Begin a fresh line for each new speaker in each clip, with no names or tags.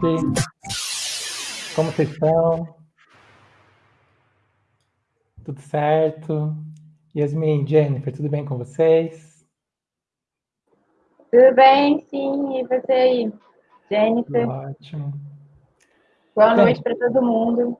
Como vocês estão? Tudo certo? Yasmin, Jennifer, tudo bem com vocês?
Tudo bem, sim. E você aí? Jennifer?
Ótimo.
Boa noite para todo mundo.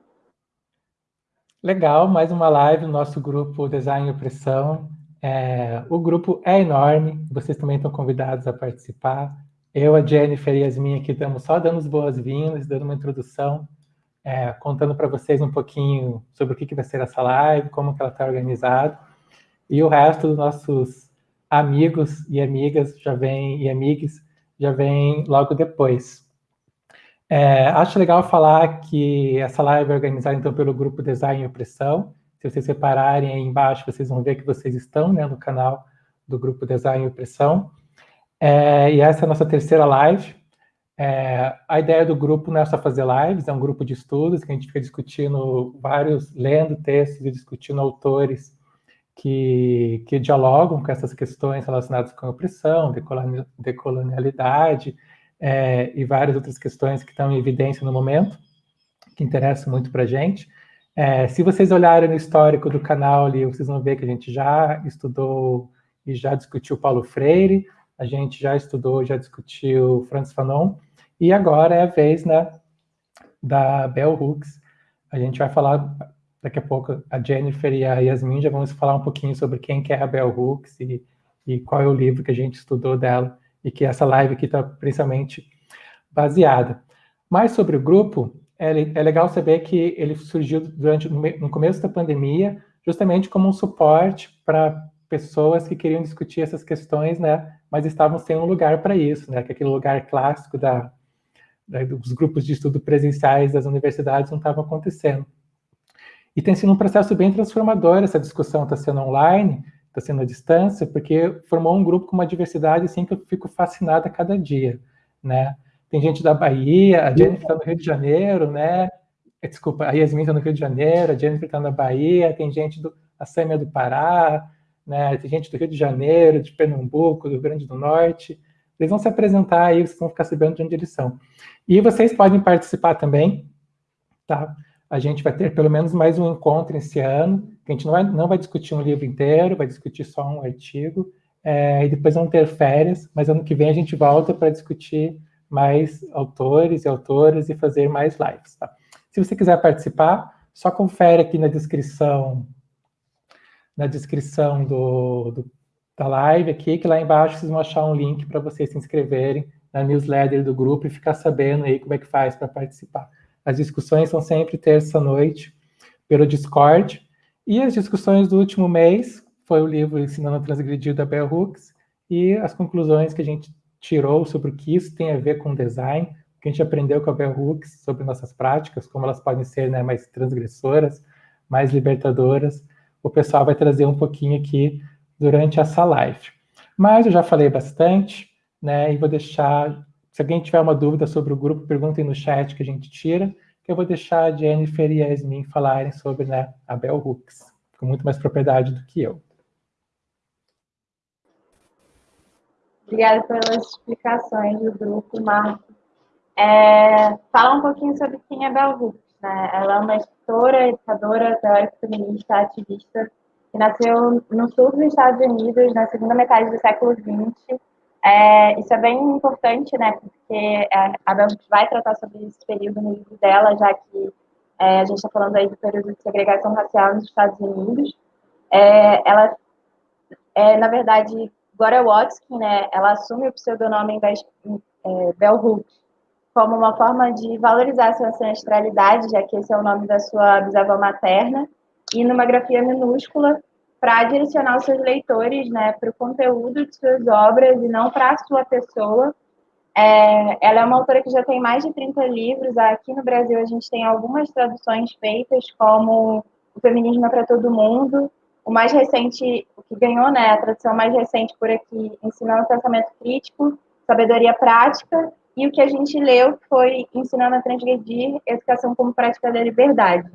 Legal, mais uma live no nosso grupo Design e Opressão. É, o grupo é enorme, vocês também estão convidados a participar. Eu, a Jennifer e a Yasmin aqui estamos só dando as boas-vindas, dando uma introdução, é, contando para vocês um pouquinho sobre o que, que vai ser essa live, como que ela está organizada. E o resto dos nossos amigos e amigas já vem, e amigos já vem logo depois. É, acho legal falar que essa live é organizada então pelo grupo Design e Opressão. Se vocês separarem aí embaixo, vocês vão ver que vocês estão né, no canal do grupo Design e Opressão. É, e essa é a nossa terceira live. É, a ideia do grupo não é só fazer lives, é um grupo de estudos que a gente fica discutindo vários, lendo textos e discutindo autores que, que dialogam com essas questões relacionadas com a opressão, decolonialidade é, e várias outras questões que estão em evidência no momento, que interessam muito para a gente. É, se vocês olharem no histórico do canal ali, vocês vão ver que a gente já estudou e já discutiu Paulo Freire, a gente já estudou, já discutiu Francis Fanon, e agora é a vez né, da Bell Hooks. A gente vai falar, daqui a pouco, a Jennifer e a Yasmin já vão falar um pouquinho sobre quem que é a Bell Hooks e, e qual é o livro que a gente estudou dela, e que essa live aqui está principalmente baseada. Mas sobre o grupo, é, é legal saber que ele surgiu durante no começo da pandemia, justamente como um suporte para pessoas que queriam discutir essas questões, né, mas estavam sem um lugar para isso, né? Que aquele lugar clássico da, da, dos grupos de estudo presenciais das universidades não estava acontecendo. E tem sido um processo bem transformador, essa discussão está sendo online, está sendo à distância, porque formou um grupo com uma diversidade assim que eu fico fascinada a cada dia, né? Tem gente da Bahia, a Jennifer está no Rio de Janeiro, né? Desculpa, a Yasmin está no Rio de Janeiro, a Jennifer está na Bahia, tem gente do a Sâmia do Pará, né? Tem gente do Rio de Janeiro, de Pernambuco, do Rio Grande do Norte. Eles vão se apresentar aí, vocês vão ficar sabendo de onde eles são. E vocês podem participar também, tá? A gente vai ter pelo menos mais um encontro esse ano, a gente não vai, não vai discutir um livro inteiro, vai discutir só um artigo, é, e depois vão ter férias, mas ano que vem a gente volta para discutir mais autores e autoras e fazer mais lives, tá? Se você quiser participar, só confere aqui na descrição na descrição do, do, da live aqui, que lá embaixo vocês vão achar um link para vocês se inscreverem na newsletter do grupo e ficar sabendo aí como é que faz para participar. As discussões são sempre terça-noite pelo Discord, e as discussões do último mês foi o livro Ensinando a Transgredir da Bell Hooks, e as conclusões que a gente tirou sobre o que isso tem a ver com design, que a gente aprendeu com a Bell Hooks sobre nossas práticas, como elas podem ser né, mais transgressoras, mais libertadoras, o pessoal vai trazer um pouquinho aqui durante essa live. Mas eu já falei bastante, né, e vou deixar, se alguém tiver uma dúvida sobre o grupo, perguntem no chat que a gente tira, que eu vou deixar a Jennifer e a Yasmin falarem sobre né, a Bell Hooks, com muito mais propriedade do que eu.
Obrigada pelas explicações do grupo, Marco. É, fala um pouquinho sobre quem é Bell Hooks. Né? Ela é uma escritora, educadora, teórica feminista, ativista, que nasceu no sul dos Estados Unidos na segunda metade do século XX. É, isso é bem importante, né, porque é, a Bel vai tratar sobre esse período no livro dela, já que é, a gente está falando aí do período de segregação racial nos Estados Unidos. É, ela, é, na verdade, Gloria Watkin, né, ela assume o pseudonome é, Bell Hooks como uma forma de valorizar sua ancestralidade, já que esse é o nome da sua bisavó materna, e numa grafia minúscula para direcionar os seus leitores né, para o conteúdo de suas obras e não para a sua pessoa. É, ela é uma autora que já tem mais de 30 livros. Aqui no Brasil a gente tem algumas traduções feitas, como O Feminismo é para Todo Mundo. O mais recente, o que ganhou, né, a tradução mais recente por aqui, Ensinando Pensamento Crítico, Sabedoria Prática, e o que a gente leu foi Ensinando a Transgredir, Educação como Prática da Liberdade.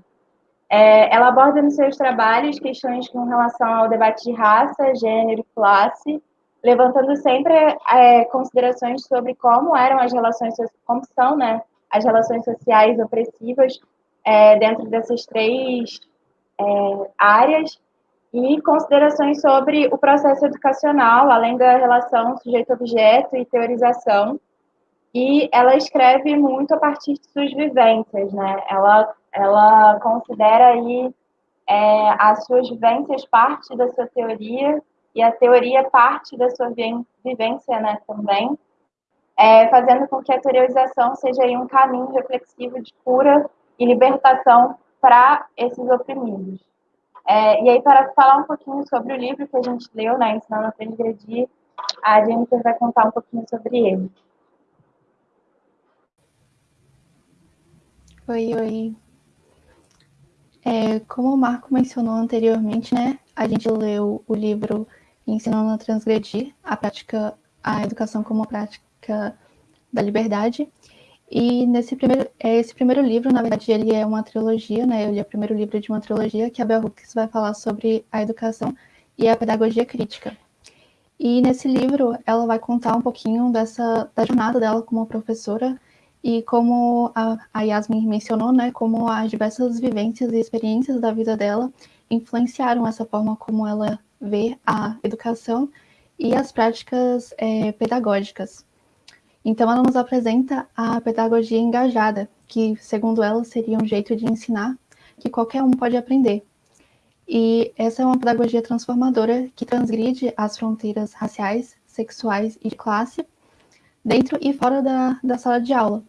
É, ela aborda nos seus trabalhos questões com relação ao debate de raça, gênero e classe, levantando sempre é, considerações sobre como eram as relações, como são, né, as relações sociais opressivas é, dentro dessas três é, áreas e considerações sobre o processo educacional, além da relação sujeito-objeto e teorização. E ela escreve muito a partir de suas vivências, né? Ela, ela considera aí é, as suas vivências parte da sua teoria e a teoria parte da sua vivência, né, também, é, fazendo com que a teorização seja aí um caminho reflexivo de cura e libertação para esses oprimidos. É, e aí, para falar um pouquinho sobre o livro que a gente leu, né, Ensinando a Transgredir, a Jennifer vai contar um pouquinho sobre ele.
Oi, oi. É, como o Marco mencionou anteriormente, né, a gente leu o livro Ensinando a Transgredir, a prática, a educação como prática da liberdade, e nesse primeiro, é, esse primeiro livro, na verdade, ele é uma trilogia, né? Ele é o primeiro livro de uma trilogia que a Bell Hooks vai falar sobre a educação e a pedagogia crítica. E nesse livro, ela vai contar um pouquinho dessa da jornada dela como professora e como a, Yasmin mencionou, né? Como as diversas vivências e experiências da vida dela influenciaram essa forma como ela vê a educação e as práticas é, pedagógicas. Então, ela nos apresenta a pedagogia engajada, que, segundo ela, seria um jeito de ensinar que qualquer um pode aprender. E essa é uma pedagogia transformadora que transgride as fronteiras raciais, sexuais e de classe, dentro e fora da, da sala de aula.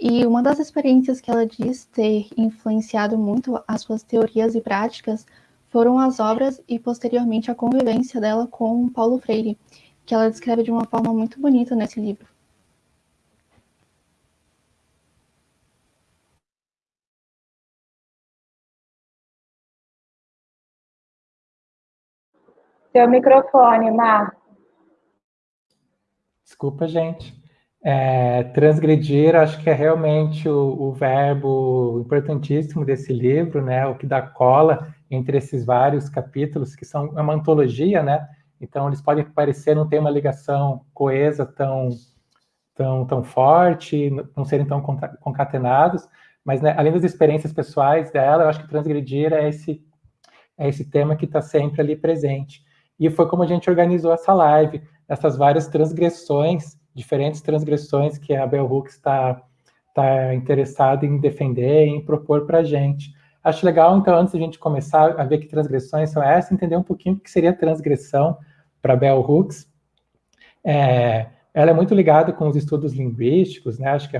E uma das experiências que ela diz ter influenciado muito as suas teorias e práticas foram as obras e, posteriormente, a convivência dela com Paulo Freire, que ela descreve de uma forma muito bonita nesse livro.
Seu microfone, Marco.
Desculpa, gente. É, transgredir, acho que é realmente o, o, verbo importantíssimo desse livro, né? O que dá cola entre esses vários capítulos, que são uma antologia, né? Então, eles podem parecer não ter uma ligação coesa tão, tão, tão forte, não serem tão concatenados, mas né, além das experiências pessoais dela, eu acho que transgredir é esse, é esse tema que está sempre ali presente. E foi como a gente organizou essa live, essas várias transgressões, diferentes transgressões que a Bell Hooks está tá interessada em defender, em propor para a gente. Acho legal, então, antes da gente começar a ver que transgressões são essas, entender um pouquinho o que seria transgressão para Bell Hooks. É, ela é muito ligada com os estudos linguísticos, né? Acho que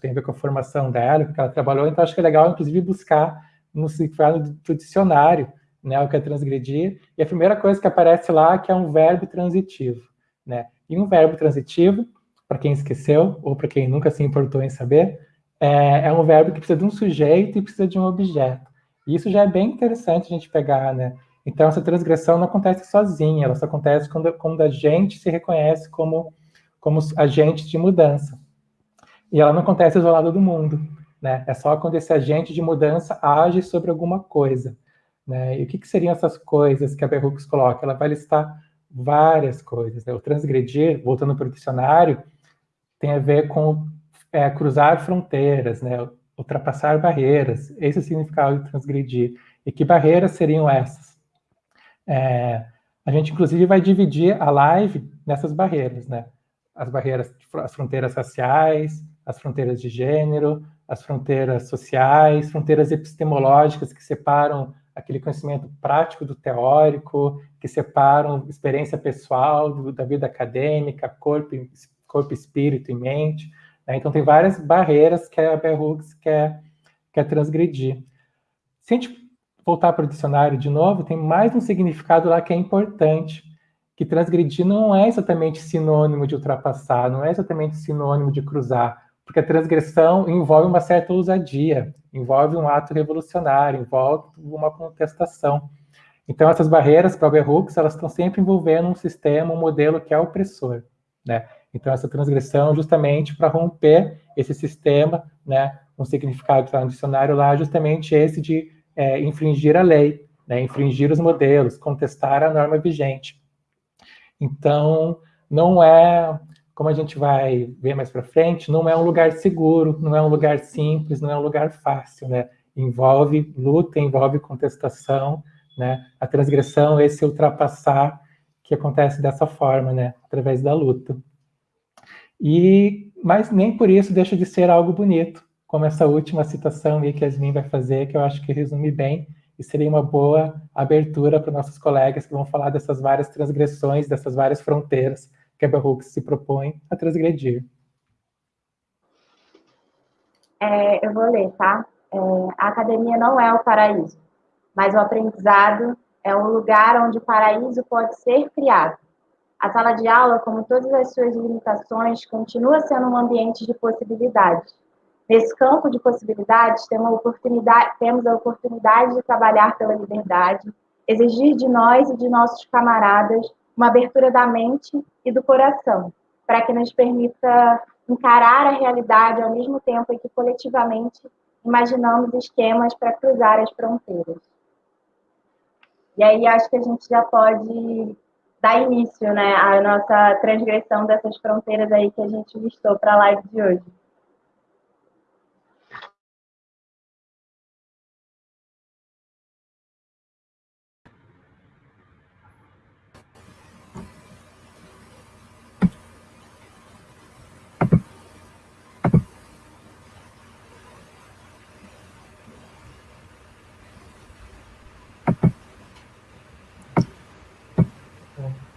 tem a ver com a formação dela, que ela trabalhou, então acho que é legal, inclusive, buscar no significado do dicionário né, o que é transgredir, e a primeira coisa que aparece lá é que é um verbo transitivo, né? E um verbo transitivo, para quem esqueceu, ou para quem nunca se importou em saber, é, é, um verbo que precisa de um sujeito e precisa de um objeto. E isso já é bem interessante a gente pegar, né? Então, essa transgressão não acontece sozinha, ela só acontece quando, quando a gente se reconhece como, como agente de mudança. E ela não acontece isolada do mundo, né? É só quando esse agente de mudança age sobre alguma coisa. Né? E o que, que, seriam essas coisas que a Berrux coloca? Ela vai listar várias coisas. Né? O transgredir, voltando para o dicionário, tem a ver com é, cruzar fronteiras, né? ultrapassar barreiras. Esse é o significado de transgredir. E que barreiras seriam essas? É, a gente, inclusive, vai dividir a live nessas barreiras, né? As barreiras, as fronteiras raciais, as fronteiras de gênero, as fronteiras sociais, fronteiras epistemológicas que separam aquele conhecimento prático do teórico, que separam experiência pessoal do, da vida acadêmica, corpo, corpo, espírito e mente. Né? Então, tem várias barreiras que a Hooks quer, quer transgredir. Se a gente voltar para o dicionário de novo, tem mais um significado lá que é importante, que transgredir não é exatamente sinônimo de ultrapassar, não é exatamente sinônimo de cruzar, porque a transgressão envolve uma certa ousadia, envolve um ato revolucionário, envolve uma contestação. Então, essas barreiras para o Hooks, elas estão sempre envolvendo um sistema, um modelo que é opressor, né? Então, essa transgressão, justamente para romper esse sistema, né? Um significado que está no dicionário lá, justamente esse de é, infringir a lei, né? infringir os modelos, contestar a norma vigente. Então, não é, como a gente vai ver mais para frente, não é um lugar seguro, não é um lugar simples, não é um lugar fácil, né? Envolve luta, envolve contestação, né? A transgressão, esse ultrapassar que acontece dessa forma, né? Através da luta. E, mas nem por isso deixa de ser algo bonito, como essa última citação aí que a Yasmin vai fazer, que eu acho que resume bem, e seria uma boa abertura para nossos colegas que vão falar dessas várias transgressões, dessas várias fronteiras a Bell se propõe a transgredir.
É, eu vou ler, tá? É, a academia não é o paraíso, mas o aprendizado é um lugar onde o paraíso pode ser criado. A sala de aula, como todas as suas limitações, continua sendo um ambiente de possibilidades. Nesse campo de possibilidades, temos a oportunidade, temos a oportunidade de trabalhar pela liberdade, exigir de nós e de nossos camaradas uma abertura da mente e do coração, para que nos permita encarar a realidade ao mesmo tempo em que coletivamente imaginamos esquemas para cruzar as fronteiras. E aí acho que a gente já pode dar início né, à nossa transgressão dessas fronteiras aí que a gente listou para a live de hoje.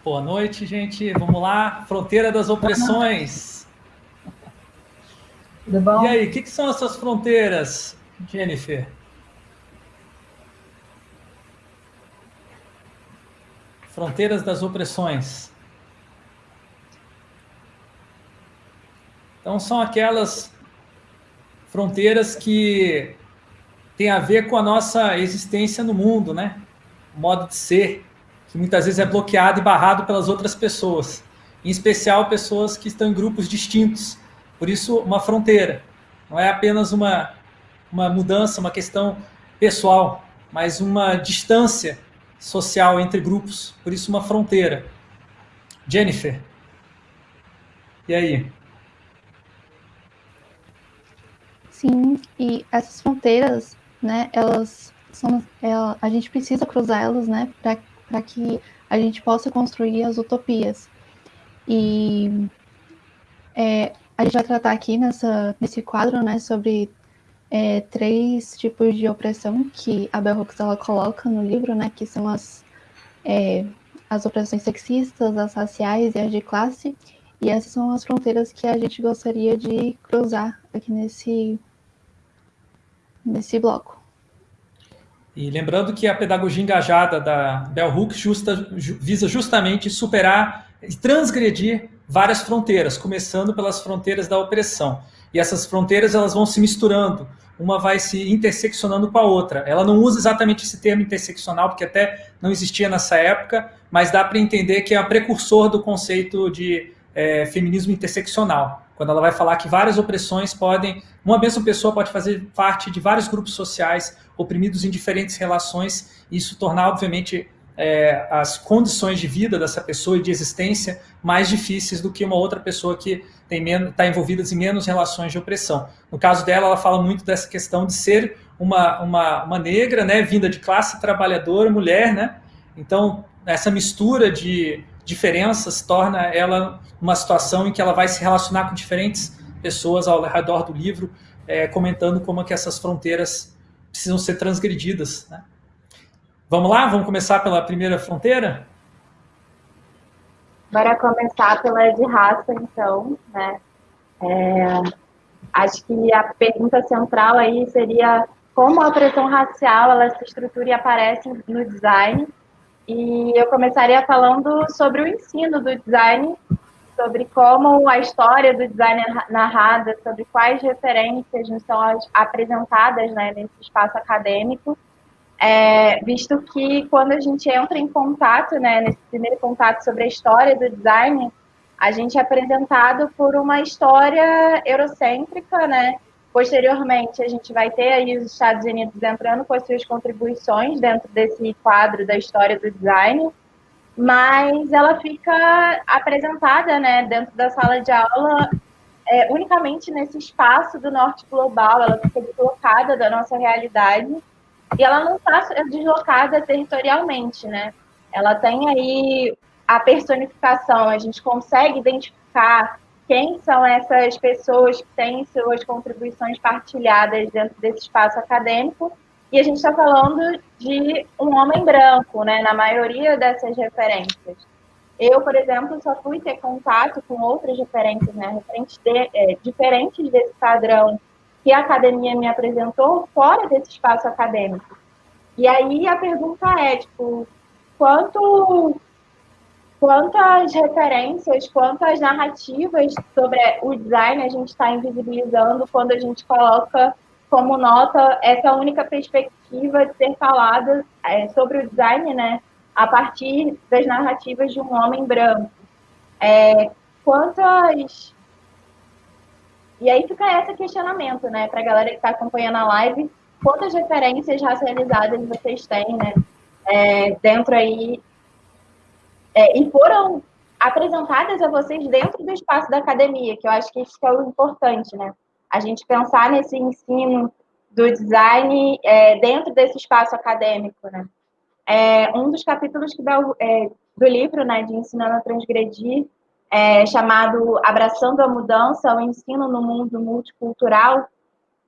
Boa noite, gente. Vamos lá. Fronteira das opressões.
Tudo bom?
E aí, o que, que, são essas fronteiras, Jennifer? Fronteiras das opressões. Então, são aquelas fronteiras que têm a ver com a nossa existência no mundo, né? O modo de ser que muitas vezes é bloqueado e barrado pelas outras pessoas, em especial pessoas que estão em grupos distintos. Por isso, uma fronteira. Não é apenas uma, uma mudança, uma questão pessoal, mas uma distância social entre grupos. Por isso, uma fronteira. Jennifer, e aí?
Sim, e essas fronteiras, né, elas são, ela, é, a gente precisa cruzar elas, né, para para que a gente possa construir as utopias. E é, a gente vai tratar aqui nessa, nesse quadro né, sobre é, três tipos de opressão que a Bell Hooks ela coloca no livro, né, que são as, é, as opressões sexistas, as raciais e as de classe. E essas são as fronteiras que a gente gostaria de cruzar aqui nesse, nesse bloco.
E lembrando que a pedagogia engajada da Bell Hooks justa, visa justamente superar e transgredir várias fronteiras, começando pelas fronteiras da opressão. E essas fronteiras elas vão se misturando, uma vai se interseccionando com a outra. Ela não usa exatamente esse termo interseccional, porque até não existia nessa época, mas dá para entender que é um precursor do conceito de é, feminismo interseccional quando ela vai falar que várias opressões podem, uma mesma pessoa pode fazer parte de vários grupos sociais oprimidos em diferentes relações, e isso tornar, obviamente, é, as condições de vida dessa pessoa e de existência mais difíceis do que uma outra pessoa que está envolvida em menos relações de opressão. No caso dela, ela fala muito dessa questão de ser uma, uma, uma negra, né, vinda de classe trabalhadora, mulher, né? Então, essa mistura de diferenças torna ela uma situação em que ela vai se relacionar com diferentes pessoas ao redor do livro, é, comentando como é que essas fronteiras precisam ser transgredidas. Né? Vamos lá? Vamos começar pela primeira fronteira?
Bora começar pela de raça, então. Né? É, acho que a pergunta central aí seria como a opressão racial ela se estrutura e aparece no design e eu começaria falando sobre o ensino do design, sobre como a história do design é narrada, sobre quais referências nos são apresentadas né, nesse espaço acadêmico, é, visto que quando a gente entra em contato, né, nesse primeiro contato sobre a história do design, a gente é apresentado por uma história eurocêntrica, né, Posteriormente, a gente vai ter aí os Estados Unidos entrando com as suas contribuições dentro desse quadro da história do design. mas ela fica apresentada né, dentro da sala de aula é, unicamente nesse espaço do norte global, ela fica deslocada da nossa realidade e ela não está deslocada territorialmente, né? Ela tem aí a personificação, a gente consegue identificar quem são essas pessoas que têm suas contribuições partilhadas dentro desse espaço acadêmico e a gente está falando de um homem branco, né, na maioria dessas referências. Eu, por exemplo, só fui ter contato com outras referências, né, referentes de, é, diferentes desse padrão que a academia me apresentou fora desse espaço acadêmico. E aí a pergunta é, tipo, quanto, quantas referências, quantas narrativas sobre o design a gente está invisibilizando quando a gente coloca como nota essa única perspectiva de ser falada é, sobre o design, né, a partir das narrativas de um homem branco. É, quantas e aí fica esse questionamento, né, para a galera que está acompanhando a live, quantas referências racializadas vocês têm, né, é, dentro aí, é, e foram apresentadas a vocês dentro do espaço da academia, que eu acho que isso é o importante, né, a gente pensar nesse ensino do design é, dentro desse espaço acadêmico, né. É, um dos capítulos que dá, é, do livro, né, de Ensinando a Transgredir, é, chamado Abraçando a Mudança, o Ensino no Mundo Multicultural,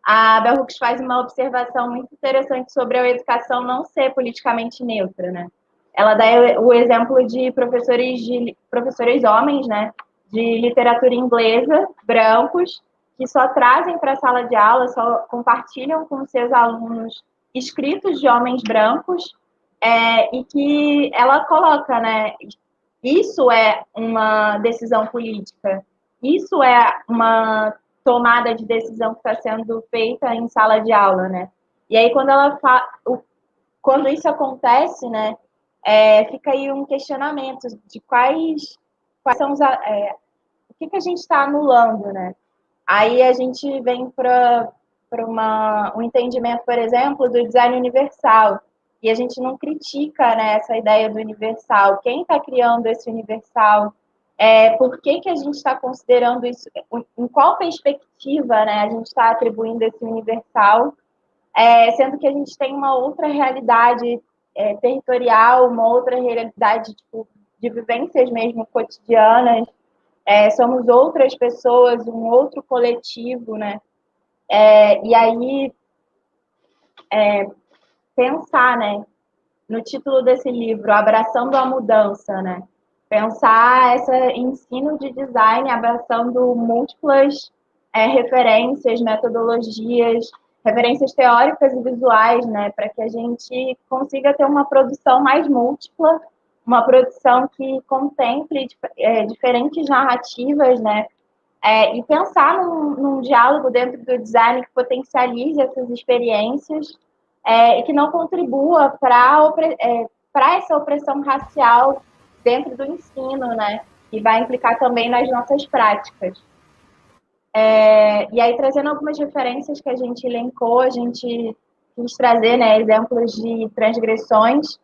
a Bell Hooks faz uma observação muito interessante sobre a educação não ser politicamente neutra, né? Ela dá o exemplo de professores, de, professores homens, né, de literatura inglesa, brancos, que só trazem para a sala de aula, só compartilham com seus alunos escritos de homens brancos, é, e que ela coloca, né, isso é uma decisão política. Isso é uma tomada de decisão que está sendo feita em sala de aula, né? E aí quando ela fa... quando isso acontece, né, é, fica aí um questionamento de quais quais são os é, o que, que a gente está anulando, né? Aí a gente vem para um entendimento, por exemplo, do design universal, e a gente não critica né, essa ideia do universal. Quem está criando esse universal? É, por que, que a gente está considerando isso? Em qual perspectiva né, a gente está atribuindo esse universal? É, sendo que a gente tem uma outra realidade é, territorial, uma outra realidade tipo, de vivências mesmo cotidianas. É, somos outras pessoas, um outro coletivo, né? É, e aí, é, pensar, né, no título desse livro, Abraçando a Mudança, né? Pensar esse ensino de design abraçando múltiplas é, referências, metodologias, referências teóricas e visuais, né? Para que a gente consiga ter uma produção mais múltipla, uma produção que contemple é, diferentes narrativas, né? É, e pensar num, num diálogo dentro do design que potencialize essas experiências é, e que não contribua para é, essa opressão racial dentro do ensino, né? E vai implicar também nas nossas práticas. É, e aí, trazendo algumas referências que a gente elencou, a gente quis trazer né, exemplos de transgressões.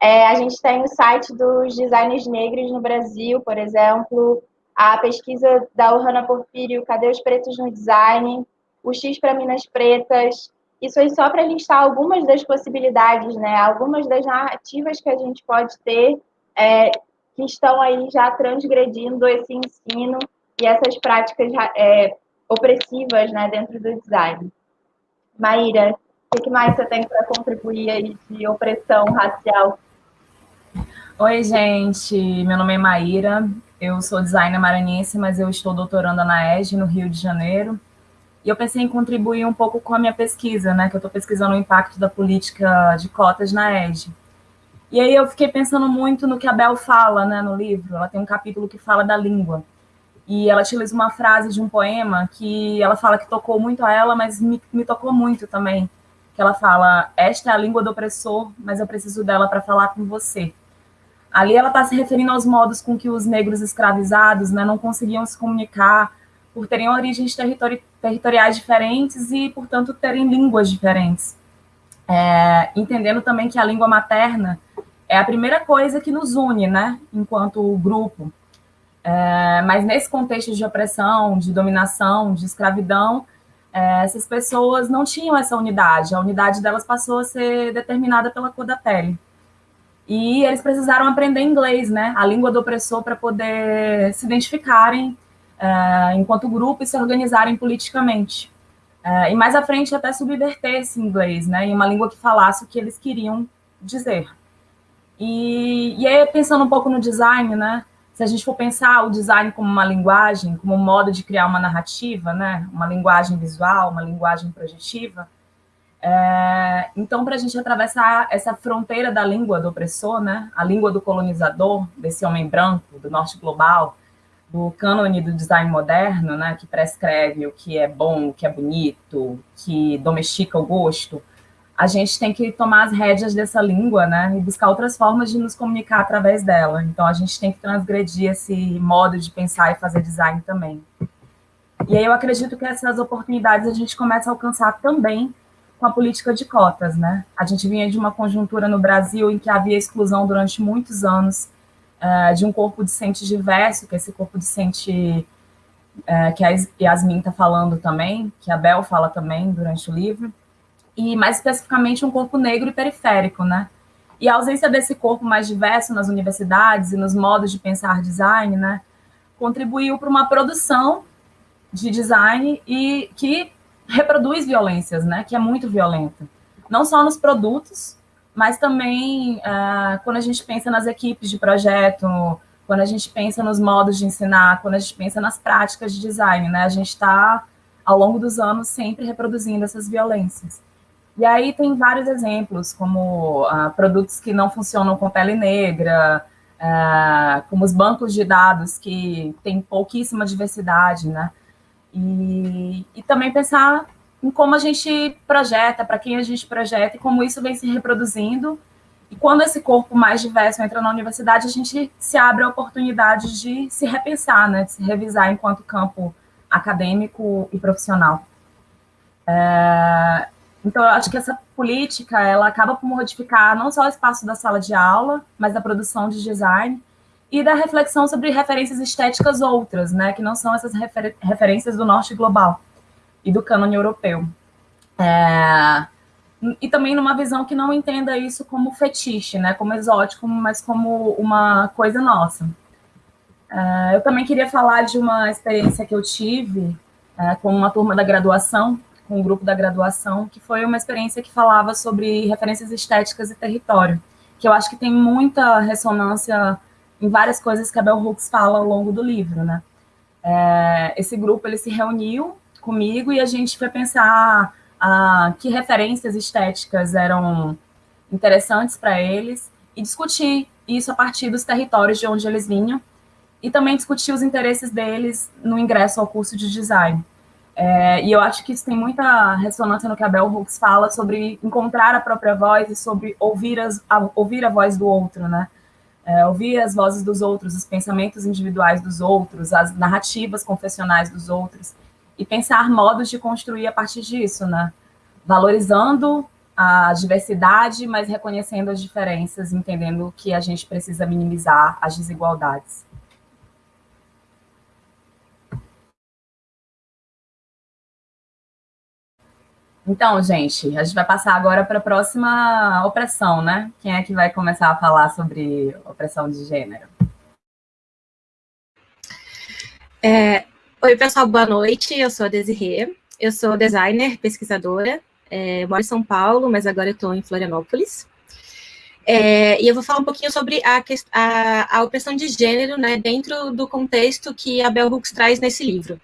É, a gente tem o site dos designers negros no Brasil, por exemplo, a pesquisa da Ohana Porfírio, Cadê os Pretos no Design? O X para Minas Pretas, isso aí só para listar algumas das possibilidades, né? Algumas das narrativas que a gente pode ter é, que estão aí já transgredindo esse ensino e essas práticas é, opressivas, né, dentro do design. Maíra, o que mais você tem para contribuir aí de opressão racial?
Oi, gente. Meu nome é Maíra. Eu sou designer maranhense, mas eu estou doutorando na ESG, no Rio de Janeiro. E eu pensei em contribuir um pouco com a minha pesquisa, né, que eu estou pesquisando o impacto da política de cotas na ED. E aí eu fiquei pensando muito no que a Bel fala né, no livro. Ela tem um capítulo que fala da língua. E ela utiliza uma frase de um poema que ela fala que tocou muito a ela, mas me, me tocou muito também. Que ela fala: Esta é a língua do opressor, mas eu preciso dela para falar com você. Ali ela está se referindo aos modos com que os negros escravizados né, não conseguiam se comunicar, por terem origens territori territoriais diferentes e, portanto, terem línguas diferentes. É, entendendo também que a língua materna é a primeira coisa que nos une, né, enquanto grupo. É, mas nesse contexto de opressão, de dominação, de escravidão, é, essas pessoas não tinham essa unidade. A unidade delas passou a ser determinada pela cor da pele. E eles precisaram aprender inglês, né, a língua do opressor, para poder se identificarem é, enquanto grupo e se organizarem politicamente. É, e mais à frente até subverter esse inglês, né, em uma língua que falasse o que eles queriam dizer. E, e aí, pensando um pouco no design, né, se a gente for pensar o design como uma linguagem, como um modo de criar uma narrativa, né, uma linguagem visual, uma linguagem projetiva, é, então, para a gente atravessar essa fronteira da língua do opressor, né, a língua do colonizador, desse homem branco, do norte global, do cânone do design moderno, né, que prescreve o que é bom, o que é bonito, que domestica o gosto, a gente tem que tomar as rédeas dessa língua, né, e buscar outras formas de nos comunicar através dela. Então, a gente tem que transgredir esse modo de pensar e fazer design também. E aí eu acredito que essas oportunidades a gente começa a alcançar também com a política de cotas, né? A gente vinha de uma conjuntura no Brasil em que havia exclusão durante muitos anos uh, de um corpo discente diverso, que é esse corpo discente uh, que a Yasmin está falando também, que a Bel fala também durante o livro, e mais especificamente um corpo negro e periférico, né? E a ausência desse corpo mais diverso nas universidades e nos modos de pensar design, né, contribuiu para uma produção de design e que reproduz violências, né, que é muito violenta. Não só nos produtos, mas também uh, quando a gente pensa nas equipes de projeto, quando a gente pensa nos modos de ensinar, quando a gente pensa nas práticas de design, né, a gente está, ao longo dos anos, sempre reproduzindo essas violências. E aí tem vários exemplos, como uh, produtos que não funcionam com pele negra, uh, como os bancos de dados que têm pouquíssima diversidade, né? E, e também pensar em como a gente projeta, para quem a gente projeta e como isso vem se reproduzindo. E quando esse corpo mais diverso entra na universidade, a gente se abre a oportunidade de se repensar, né? De se revisar enquanto campo acadêmico e profissional. É, então, eu acho que essa política, ela acaba por modificar não só o espaço da sala de aula, mas da produção de design e da reflexão sobre referências estéticas outras, né, que não são essas refer referências do norte global e do cânone europeu. É, e também numa visão que não entenda isso como fetiche, né, como exótico, mas como uma coisa nossa. É, eu também queria falar de uma experiência que eu tive é, com uma turma da graduação, com o grupo da graduação, que foi uma experiência que falava sobre referências estéticas e território, que eu acho que tem muita ressonância em várias coisas que a Bell Hooks fala ao longo do livro, né? É, esse grupo, ele se reuniu comigo e a gente foi pensar ah, que referências estéticas eram interessantes para eles e discutir isso a partir dos territórios de onde eles vinham e também discutir os interesses deles no ingresso ao curso de design. É, e eu acho que isso tem muita ressonância no que a Bell Hooks fala sobre encontrar a própria voz e sobre ouvir, as, a, ouvir a voz do outro, né? É, ouvir as vozes dos outros, os pensamentos individuais dos outros, as narrativas confessionais dos outros, e pensar modos de construir a partir disso, né? Valorizando a diversidade, mas reconhecendo as diferenças, entendendo que a gente precisa minimizar as desigualdades. Então, gente, a gente vai passar agora para a próxima opressão, né? Quem é que vai começar a falar sobre opressão de gênero?
É, oi, pessoal, boa noite. Eu sou a Desirê, eu sou designer, pesquisadora, é, moro em São Paulo, mas agora estou em Florianópolis. É, e eu vou falar um pouquinho sobre a, a, a, opressão de gênero né, dentro do contexto que a Bell Hooks traz nesse livro.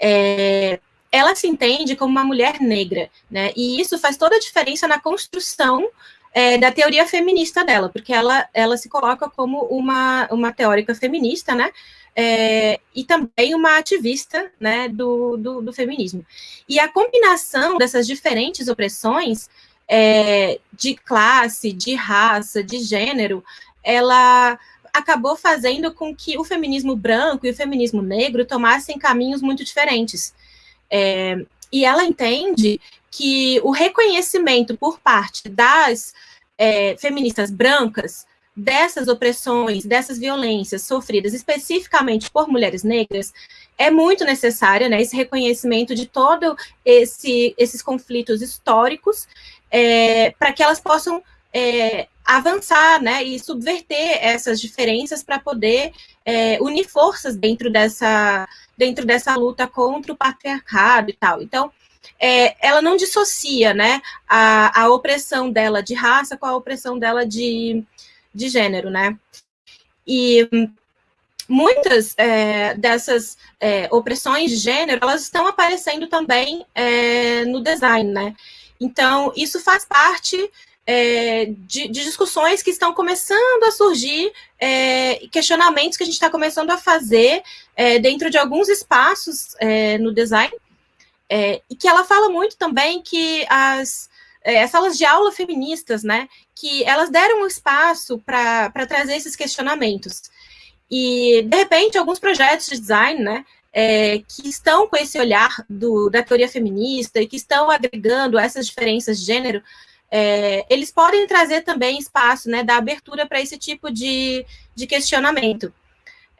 É, ela se entende como uma mulher negra, né? E isso faz toda a diferença na construção é, da teoria feminista dela, porque ela, ela se coloca como uma, uma teórica feminista, né? É, e também uma ativista né, do, do, do, feminismo. E a combinação dessas diferentes opressões é, de classe, de raça, de gênero, ela acabou fazendo com que o feminismo branco e o feminismo negro tomassem caminhos muito diferentes. É, e ela entende que o reconhecimento por parte das é, feministas brancas dessas opressões, dessas violências sofridas especificamente por mulheres negras, é muito necessária, né, esse reconhecimento de todo esse, esses conflitos históricos, é, para que elas possam é, avançar, né, e subverter essas diferenças para poder é, unir forças dentro dessa, dentro dessa luta contra o patriarcado e tal. Então, é, ela não dissocia, né, a, a opressão dela de raça com a opressão dela de, de gênero, né. E muitas é, dessas é, opressões de gênero, elas estão aparecendo também é, no design, né? Então, isso faz parte é, de, de, discussões que estão começando a surgir, é, questionamentos que a gente está começando a fazer é, dentro de alguns espaços no design, e que ela fala muito também que as, as salas de aula feministas, né, que elas deram um espaço para trazer esses questionamentos. E, de repente, alguns projetos de design, né, é, que estão com esse olhar do, da teoria feminista e que estão agregando essas diferenças de gênero, é, eles podem trazer também espaço, né, da abertura para esse tipo de, de questionamento.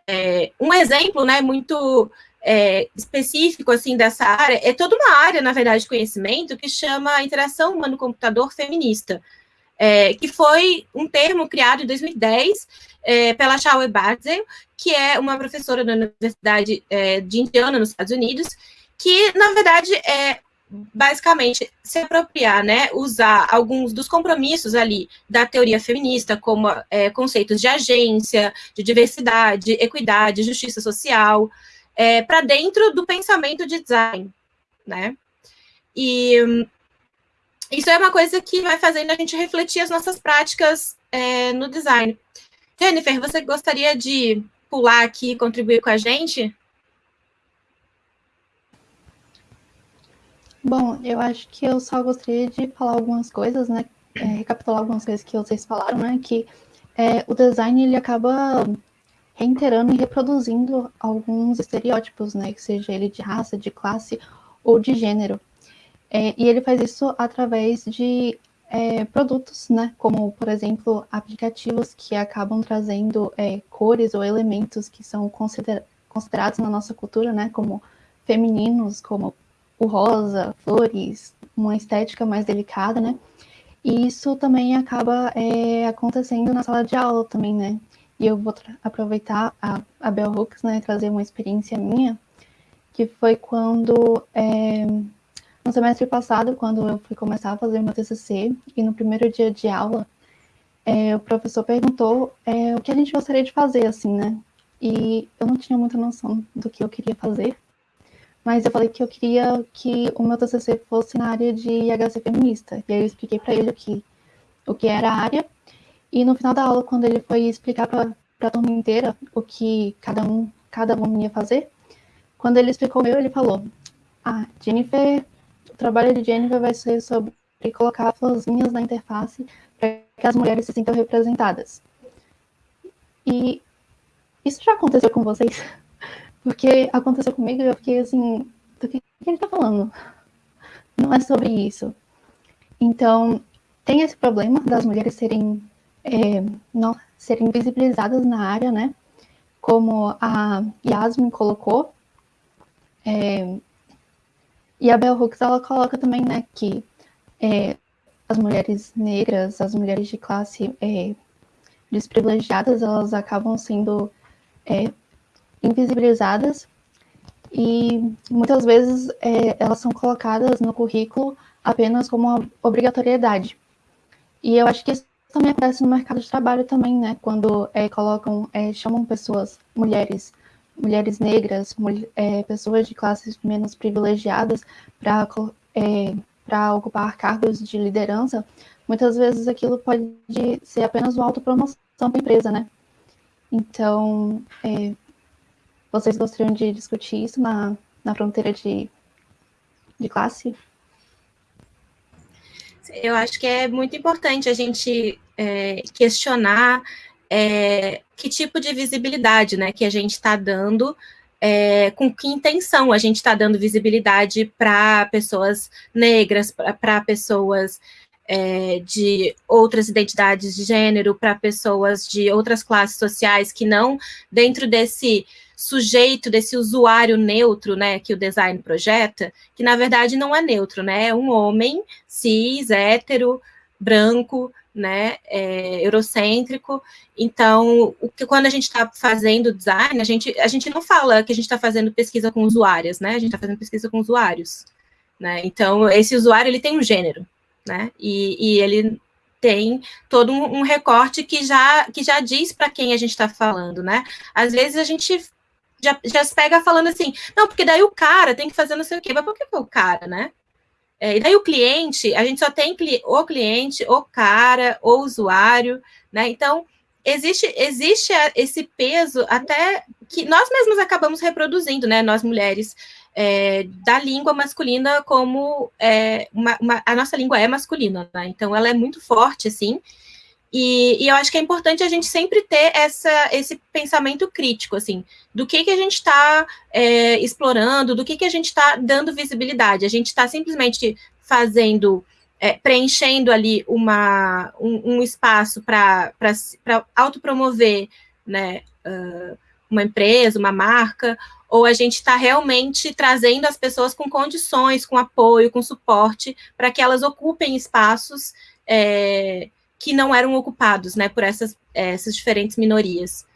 É, um exemplo, né, muito é, específico, assim, dessa área, é toda uma área, na verdade, de conhecimento que chama interação humano-computador feminista, é, que foi um termo criado em 2010 é, pela Shawe Barzel, que é uma professora da Universidade é, de Indiana, nos Estados Unidos, que, na verdade, é basicamente se apropriar, né, usar alguns dos compromissos ali da teoria feminista, como é, conceitos de agência, de diversidade, equidade, justiça social, é, para dentro do pensamento de design, né? E isso é uma coisa que vai fazendo a gente refletir as nossas práticas é, no design. Jennifer, você gostaria de pular aqui e contribuir com a gente?
Bom, eu acho que eu só gostaria de falar algumas coisas, né? É, recapitular algumas coisas que vocês falaram, né? Que é, o design ele acaba reiterando e reproduzindo alguns estereótipos, né? Que seja ele de raça, de classe ou de gênero. É, e ele faz isso através de é, produtos, né? Como, por exemplo, aplicativos que acabam trazendo é, cores ou elementos que são considera considerados na nossa cultura, né? Como femininos, como o rosa, flores, uma estética mais delicada, né? E isso também acaba é, acontecendo na sala de aula também, né? E eu vou aproveitar a, a Bell Hooks, né? Trazer uma experiência minha, que foi quando é, no semestre passado, quando eu fui começar a fazer meu TCC, e no primeiro dia de aula, é, o professor perguntou é, o que a gente gostaria de fazer, assim, né? E eu não tinha muita noção do que eu queria fazer, mas eu falei que eu queria que o meu TCC fosse na área de IHC feminista. E aí eu expliquei para ele o que, o que era a área, e no final da aula, quando ele foi explicar para a turma inteira o que cada um, cada um ia fazer, quando ele explicou o meu, ele falou: Ah, Jennifer trabalho de Jennifer vai ser sobre colocar florzinhas na interface para que as mulheres se sintam representadas. E isso já aconteceu com vocês? Porque aconteceu comigo e eu fiquei assim, do que ele está falando? Não é sobre isso. Então, tem esse problema das mulheres serem, é, não, serem visibilizadas na área, né? Como a Yasmin colocou, é, e a Bell Hooks, ela coloca também, né, que é, as mulheres negras, as mulheres de classe desprivilegiadas, elas acabam sendo invisibilizadas e muitas vezes é, elas são colocadas no currículo apenas como uma obrigatoriedade. E eu acho que isso também acontece no mercado de trabalho também, né? Quando é, colocam, é, chamam pessoas, mulheres mulheres negras, é, pessoas de classes menos privilegiadas para é, ocupar cargos de liderança, muitas vezes aquilo pode ser apenas uma autopromoção para a empresa, né? Então, é, vocês gostariam de discutir isso na, na fronteira de, de classe?
Eu acho que é muito importante a gente é, questionar é, que tipo de visibilidade né, que a gente está dando, é, com que intenção a gente está dando visibilidade para pessoas negras, para pessoas é, de outras identidades de gênero, para pessoas de outras classes sociais que não dentro desse sujeito, desse usuário neutro, né, que o design projeta, que na verdade não é neutro, né, é um homem cis, hétero, branco, né, é, eurocêntrico. Então, o que, quando a gente está fazendo design, a gente, a gente não fala que a gente está fazendo pesquisa com usuárias, né, a gente está fazendo pesquisa com usuários. Né? Então, esse usuário ele tem um gênero, né? E, e ele tem todo um, um, recorte que já, que já diz para quem a gente está falando, né? Às vezes a gente já, já se pega falando assim, não, porque daí o cara tem que fazer não sei o quê, mas por que o cara, né? É, e daí o cliente, a gente só tem o cliente, o cara, o usuário, né? Então, existe, existe esse peso até que nós mesmos acabamos reproduzindo, né? Nós mulheres, é, da língua masculina como é, uma, uma, a nossa língua é masculina, né? então ela é muito forte, assim, e, e, eu acho que é importante a gente sempre ter essa, esse pensamento crítico, assim, do que, que a gente está é, explorando, do que, que a gente está dando visibilidade. A gente está simplesmente fazendo, é, preenchendo ali uma, um, um espaço para autopromover né, uh, uma empresa, uma marca, ou a gente está realmente trazendo as pessoas com condições, com apoio, com suporte, para que elas ocupem espaços é, que não eram ocupados né, por essas, essas diferentes minorias.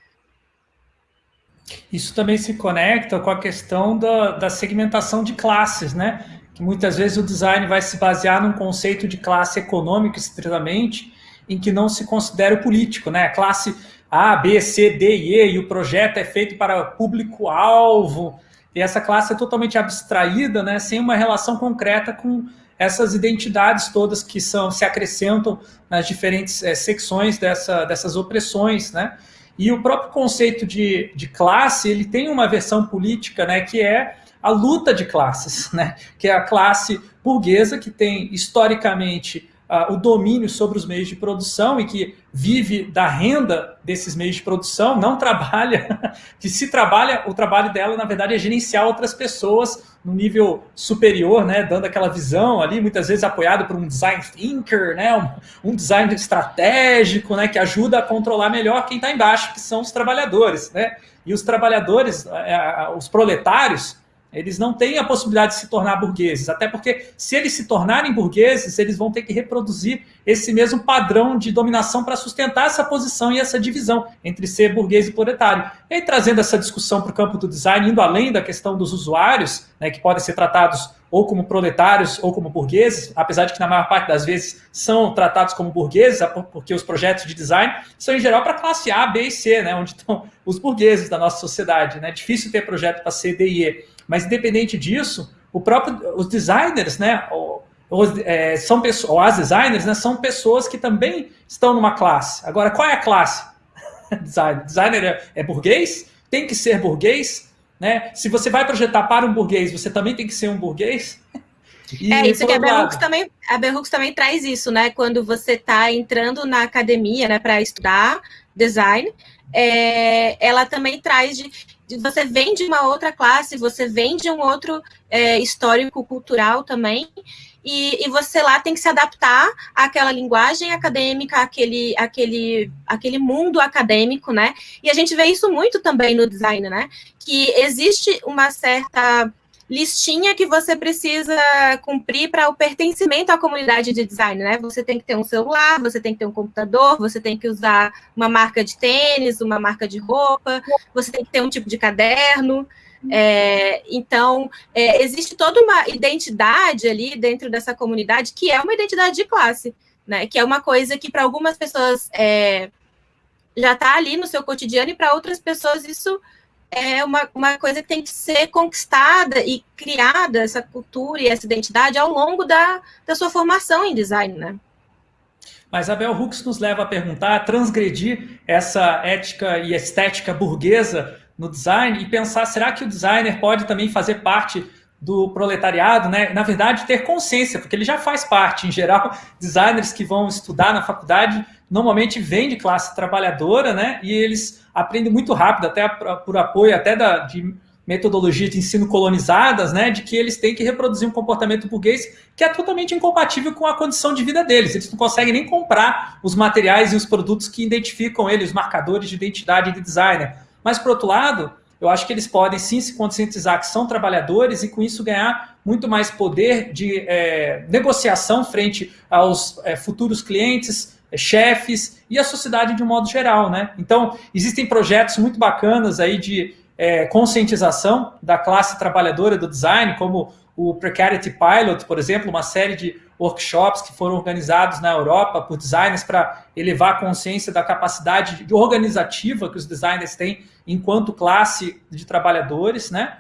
Isso também se conecta com a questão da, da segmentação de classes, né? Que muitas vezes o design vai se basear num conceito de classe econômica estritamente, em que não se considera o político, né? Classe a, B, C, D e E, e o projeto é feito para público-alvo, e essa classe é totalmente abstraída, né, sem uma relação concreta com essas identidades todas que são se acrescentam nas diferentes é, secções dessa, dessas opressões, né? E o próprio conceito de, de classe, ele tem uma versão política, né, que é a luta de classes, né? Que é a classe burguesa que tem historicamente o domínio sobre os meios de produção e que vive da renda desses meios de produção, não trabalha, que se trabalha, o trabalho dela, na verdade, é gerenciar outras pessoas no nível superior, né, dando aquela visão ali, muitas vezes apoiado por um design thinker, né, um, um design estratégico, né, que ajuda a controlar melhor quem está embaixo, que são os trabalhadores, né, e os trabalhadores, é, os proletários, eles não têm a possibilidade de se tornar burgueses, até porque se eles se tornarem burgueses, eles vão ter que reproduzir esse mesmo padrão de dominação para sustentar essa posição e essa divisão entre ser burguês e proletário. E aí, trazendo essa discussão para o campo do design, indo além da questão dos usuários, né, que podem ser tratados ou como proletários ou como burgueses, apesar de que na maior parte das vezes são tratados como burgueses, porque os projetos de design são em geral para classe A, B e C, né, onde estão os burgueses da nossa sociedade. É né? difícil ter projeto para C, D e E. Mas independente disso, o próprio, os designers, né, os, é, são pessoas, ou as designers, né, são pessoas que também estão numa classe. Agora, qual é a classe? Designer, Designer é, é burguês? Tem que ser burguês? Né? Se você vai projetar para um burguês, você também tem que ser um burguês?
E, é isso que a Berrux também, a Berrux também traz isso, né? Quando você está entrando na academia, né, para estudar design, é, ela também traz de você vem de uma outra classe, você vem de um outro é, histórico cultural também, e, e, você lá tem que se adaptar àquela linguagem acadêmica, àquele, àquele, àquele mundo acadêmico, né? E a gente vê isso muito também no design, né? Que existe uma certa listinha que você precisa cumprir para o pertencimento à comunidade de design, né? Você tem que ter um celular, você tem que ter um computador, você tem que usar uma marca de tênis, uma marca de roupa, você tem que ter um tipo de caderno. É, então, é, existe toda uma identidade ali dentro dessa comunidade que é uma identidade de classe, né? Que é uma coisa que para algumas pessoas é, já está ali no seu cotidiano e para outras pessoas isso é uma, uma coisa que tem que ser conquistada e criada, essa cultura e essa identidade, ao longo da, da sua formação em design, né?
Mas a Bell Hooks nos leva a perguntar, a transgredir essa ética e estética burguesa no design e pensar, será que o designer pode também fazer parte do proletariado, né? Na verdade, ter consciência, porque ele já faz parte. Em geral, designers que vão estudar na faculdade normalmente vêm de classe trabalhadora, né? E eles aprendem muito rápido, até por apoio até da, de metodologias de ensino colonizadas, né, de que eles têm que reproduzir um comportamento burguês que é totalmente incompatível com a condição de vida deles. Eles não conseguem nem comprar os materiais e os produtos que identificam eles, os marcadores de identidade de designer. Mas, por outro lado, eu acho que eles podem sim se conscientizar que são trabalhadores e com isso ganhar muito mais poder de é, negociação frente aos é, futuros clientes, chefes e a sociedade de um modo geral, né? Então, existem projetos muito bacanas aí de é, conscientização da classe trabalhadora do design, como o Precarity Pilot, por exemplo, uma série de workshops que foram organizados na Europa por designers para elevar a consciência da capacidade organizativa que os designers têm enquanto classe de trabalhadores, né?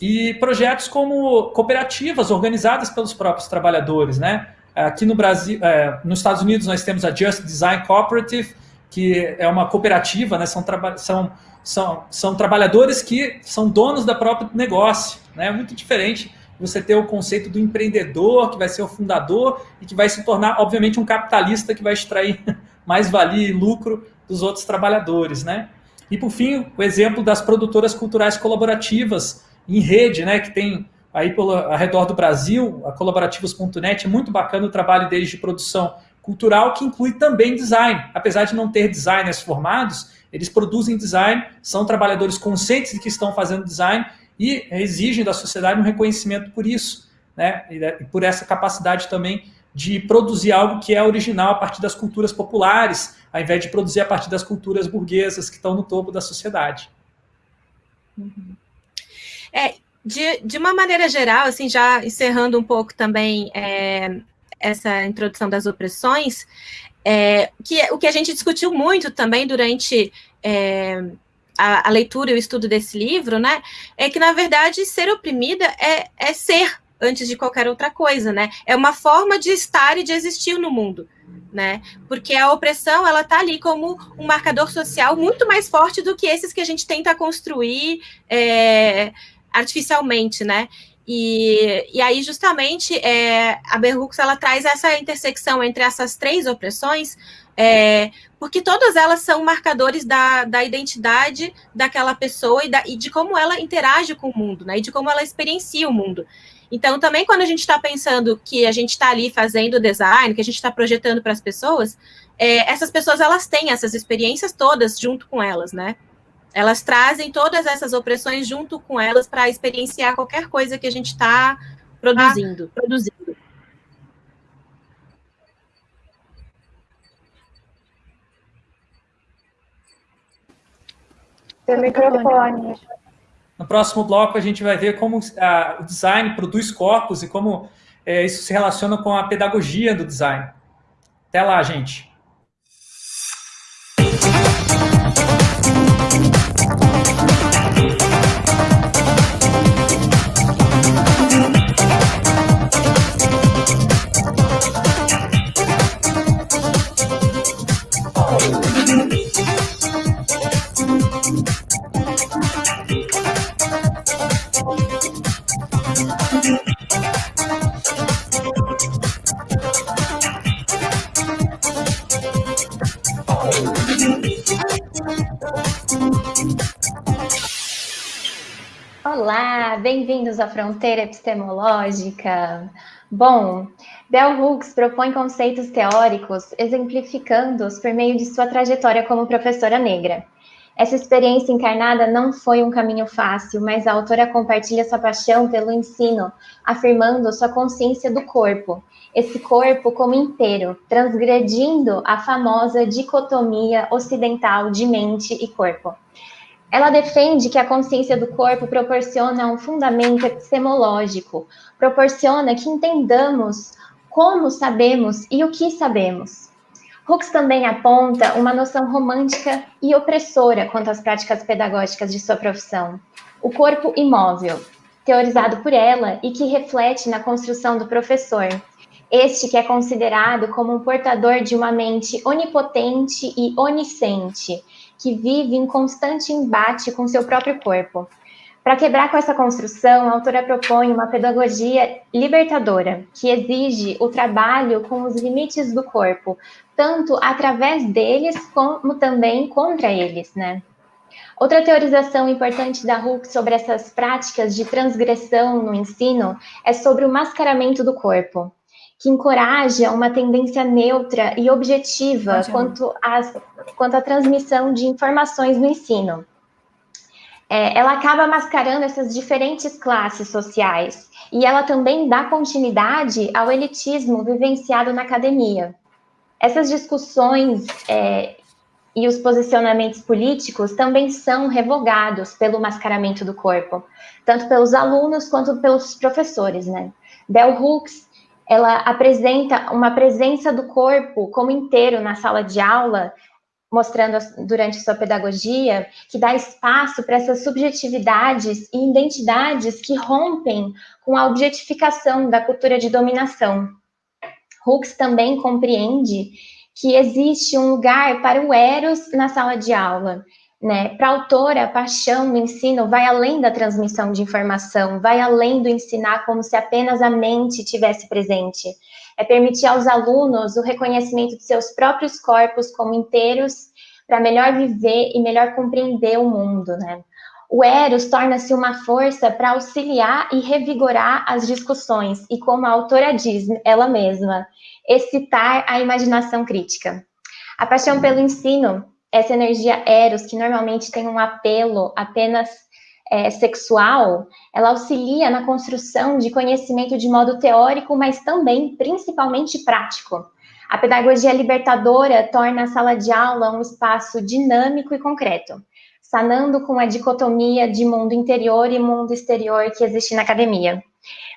E projetos como cooperativas organizadas pelos próprios trabalhadores, né? Aqui no Brasil, é, nos Estados Unidos, nós temos a Just Design Cooperative, que é uma cooperativa, né? São, são, são, são trabalhadores que são donos da própria negócio, né? Muito diferente você ter o conceito do empreendedor, que vai ser o fundador e que vai se tornar, obviamente, um capitalista que vai extrair mais valia e lucro dos outros trabalhadores, né? E, por fim, o exemplo das produtoras culturais colaborativas em rede, né, que tem aí pelo, ao redor do Brasil, a colaborativos.net, é muito bacana o trabalho deles de produção cultural, que inclui também design. Apesar de não ter designers formados, eles produzem design, são trabalhadores conscientes de que estão fazendo design e exigem da sociedade um reconhecimento por isso, né? E por essa capacidade também de produzir algo que é original a partir das culturas populares, ao invés de produzir a partir das culturas burguesas que estão no topo da sociedade.
É, de, de uma maneira geral, assim, já encerrando um pouco também é, essa introdução das opressões, é, que, o que a gente discutiu muito também durante é, a, a, leitura e o estudo desse livro, né, é que, na verdade, ser oprimida é, é ser antes de qualquer outra coisa, né? É uma forma de estar e de existir no mundo, né? Porque a opressão, ela tá ali como um marcador social muito mais forte do que esses que a gente tenta construir é, artificialmente, né? E, e aí, justamente, é, a Berrux, ela traz essa intersecção entre essas três opressões, é, porque todas elas são marcadores da, da identidade daquela pessoa e, da, e de como ela interage com o mundo, né? E de como ela experiencia o mundo. Então, também quando a gente está pensando que a gente está ali fazendo design, que a gente está projetando para as pessoas, é, essas pessoas elas têm essas experiências todas junto com elas, né? Elas trazem todas essas opressões junto com elas para experienciar qualquer coisa que a gente está produzindo, ah. produzindo.
Seu microfone.
No próximo bloco, a gente vai ver como a, o design produz corpos e como é, isso se relaciona com a pedagogia do design. Até lá, gente.
Olá, bem-vindos à Fronteira Epistemológica. Bom, Bell Hooks propõe conceitos teóricos exemplificando-os por meio de sua trajetória como professora negra. Essa experiência encarnada não foi um caminho fácil, mas a autora compartilha sua paixão pelo ensino, afirmando sua consciência do corpo, esse corpo como inteiro, transgredindo a famosa dicotomia ocidental de mente e corpo. Ela defende que a consciência do corpo proporciona um fundamento epistemológico, proporciona que entendamos como sabemos e o que sabemos. Hooks também aponta uma noção romântica e opressora quanto às práticas pedagógicas de sua profissão. O corpo imóvel, teorizado por ela e que reflete na construção do professor. Este que é considerado como um portador de uma mente onipotente e onisciente, que vive em constante embate com seu próprio corpo. Para quebrar com essa construção, a autora propõe uma pedagogia libertadora, que exige o trabalho com os limites do corpo, tanto através deles como também contra eles, né? Outra teorização importante da Hooke sobre essas práticas de transgressão no ensino é sobre o mascaramento do corpo, que encoraja uma tendência neutra e objetiva quanto, às, quanto à transmissão de informações no ensino. É, ela acaba mascarando essas diferentes classes sociais e ela também dá continuidade ao elitismo vivenciado na academia. Essas discussões é, e os posicionamentos políticos também são revogados pelo mascaramento do corpo, tanto pelos alunos quanto pelos professores, né? Bell Hooks, ela apresenta uma presença do corpo como inteiro na sala de aula, mostrando durante sua pedagogia que dá espaço para essas subjetividades e identidades que rompem com a objetificação da cultura de dominação. Hooks também compreende que existe um lugar para o Eros na sala de aula. Né? Para a autora, a paixão no ensino vai além da transmissão de informação, vai além do ensinar como se apenas a mente tivesse presente. É permitir aos alunos o reconhecimento de seus próprios corpos como inteiros para melhor viver e melhor compreender o mundo, né? O Eros torna-se uma força para auxiliar e revigorar as discussões, e como a autora diz, ela mesma, excitar a imaginação crítica. A paixão pelo ensino, essa energia eros, que normalmente tem um apelo apenas é, sexual, ela auxilia na construção de conhecimento de modo teórico, mas também, principalmente, prático. A pedagogia libertadora torna a sala de aula um espaço dinâmico e concreto, sanando com a dicotomia de mundo interior e mundo exterior que existe na academia.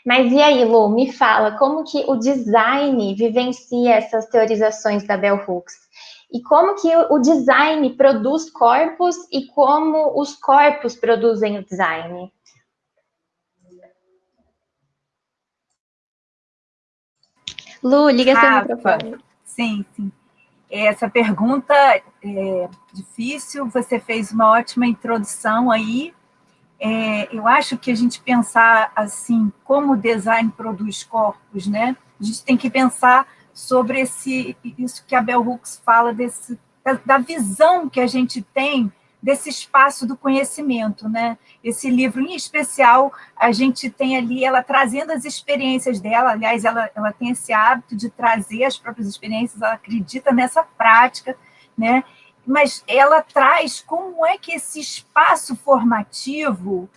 Mas e aí, Lu, me fala, como que o design vivencia essas teorizações da Bell Hooks? E como que o design produz corpos e como os corpos produzem o design?
Lu, liga Rafa, seu microfone.
Sim, sim. Essa pergunta é difícil, você fez uma ótima introdução aí, é, eu acho que a gente pensar assim, como o design produz corpos, né? A gente tem que pensar sobre esse, isso que a Bell Hooks fala, desse, da, da visão que a gente tem desse espaço do conhecimento, né? Esse livro, em especial, a gente tem ali ela trazendo as experiências dela, aliás, ela, ela tem esse hábito de trazer as próprias experiências, ela acredita nessa prática, né? mas ela traz como é que esse espaço formativo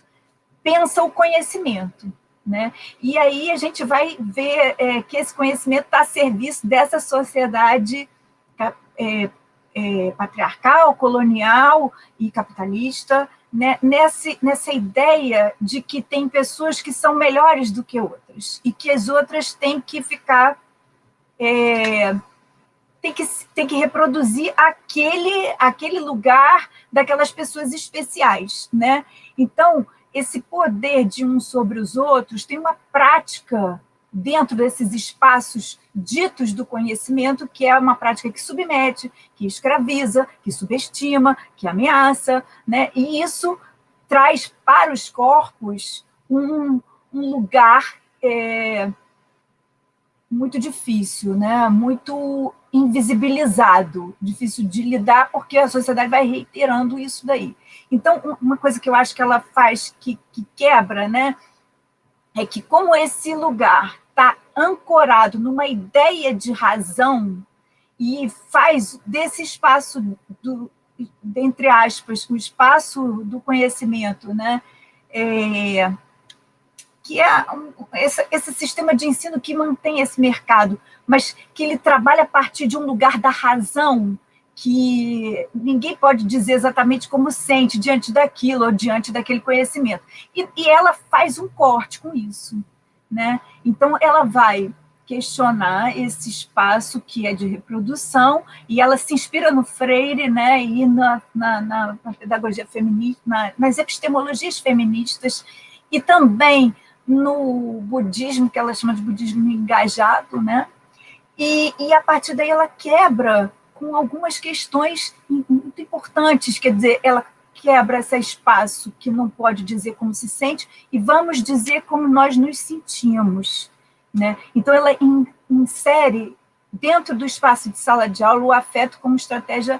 pensa o conhecimento. Né? E aí a gente vai ver é, que esse conhecimento está a serviço dessa sociedade é, é, patriarcal, colonial e capitalista, né? Nesse, nessa ideia de que tem pessoas que são melhores do que outras e que as outras têm que ficar é, tem que, tem que reproduzir aquele, aquele lugar daquelas pessoas especiais, né? Então, esse poder de uns sobre os outros tem uma prática dentro desses espaços ditos do conhecimento, que é uma prática que submete, que escraviza, que subestima, que ameaça, né? E isso traz para os corpos um, um lugar é, muito difícil, né? muito invisibilizado, difícil de lidar, porque a sociedade vai reiterando isso daí. Então, uma coisa que eu acho que ela faz, que, que quebra, né? é que como esse lugar está ancorado numa ideia de razão e faz desse espaço, do, entre aspas, o espaço do conhecimento, né? É, que é esse, esse, sistema de ensino que mantém esse mercado, mas que ele trabalha a partir de um lugar da razão, que ninguém pode dizer exatamente como sente diante daquilo ou diante daquele conhecimento. E, e ela faz um corte com isso. Né? Então, ela vai questionar esse espaço que é de reprodução, e ela se inspira no Freire né, e na, na, na pedagogia feminista, na, nas epistemologias feministas, e também no budismo, que ela chama de budismo engajado, né? E, e a partir daí ela quebra com algumas questões muito importantes, quer dizer, ela quebra esse espaço que não pode dizer como se sente e vamos dizer como nós nos sentimos. Né? Então, ela in, insere dentro do espaço de sala de aula o afeto como estratégia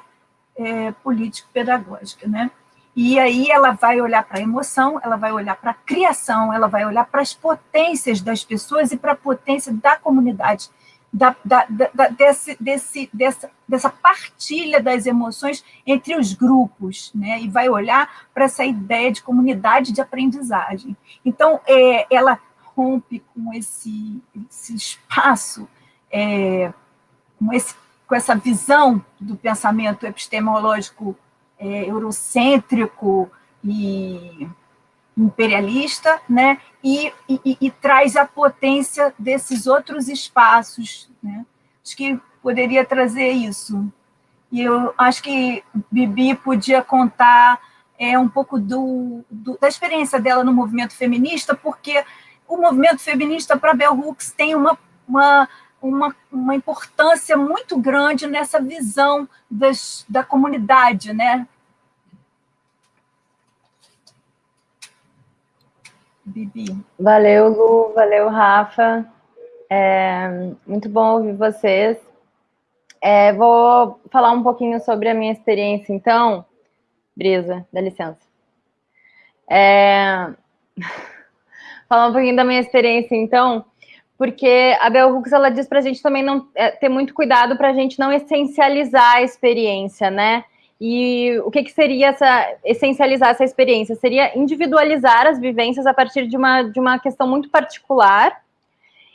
é, político-pedagógica. Né? E aí ela vai olhar para a emoção, ela vai olhar para a criação, ela vai olhar para as potências das pessoas e para a potência da comunidade, da, da, da, desse, desse, dessa, dessa partilha das emoções entre os grupos, né? e vai olhar para essa ideia de comunidade de aprendizagem. Então, é, ela rompe com esse, esse espaço, é, com, esse, com essa visão do pensamento epistemológico é, eurocêntrico e imperialista, né? E, e, e, traz a potência desses outros espaços. Né? Acho que poderia trazer isso. E eu acho que Bibi podia contar é, um pouco do, do, da experiência dela no movimento feminista, porque o movimento feminista para Bell Hooks tem uma, uma, uma, uma importância muito grande nessa visão das, da comunidade, né?
Bibi. Valeu, Lu, valeu, Rafa. É, muito bom ouvir vocês. É, vou falar um pouquinho sobre a minha experiência, então. Brisa, dá licença. É, falar um pouquinho da minha experiência, então, porque a Bell Hooks, ela diz para a gente também não é, ter muito cuidado para a gente não essencializar a experiência, né? E o que, que seria essa, essencializar essa experiência? Seria individualizar as vivências a partir de uma, de uma questão muito particular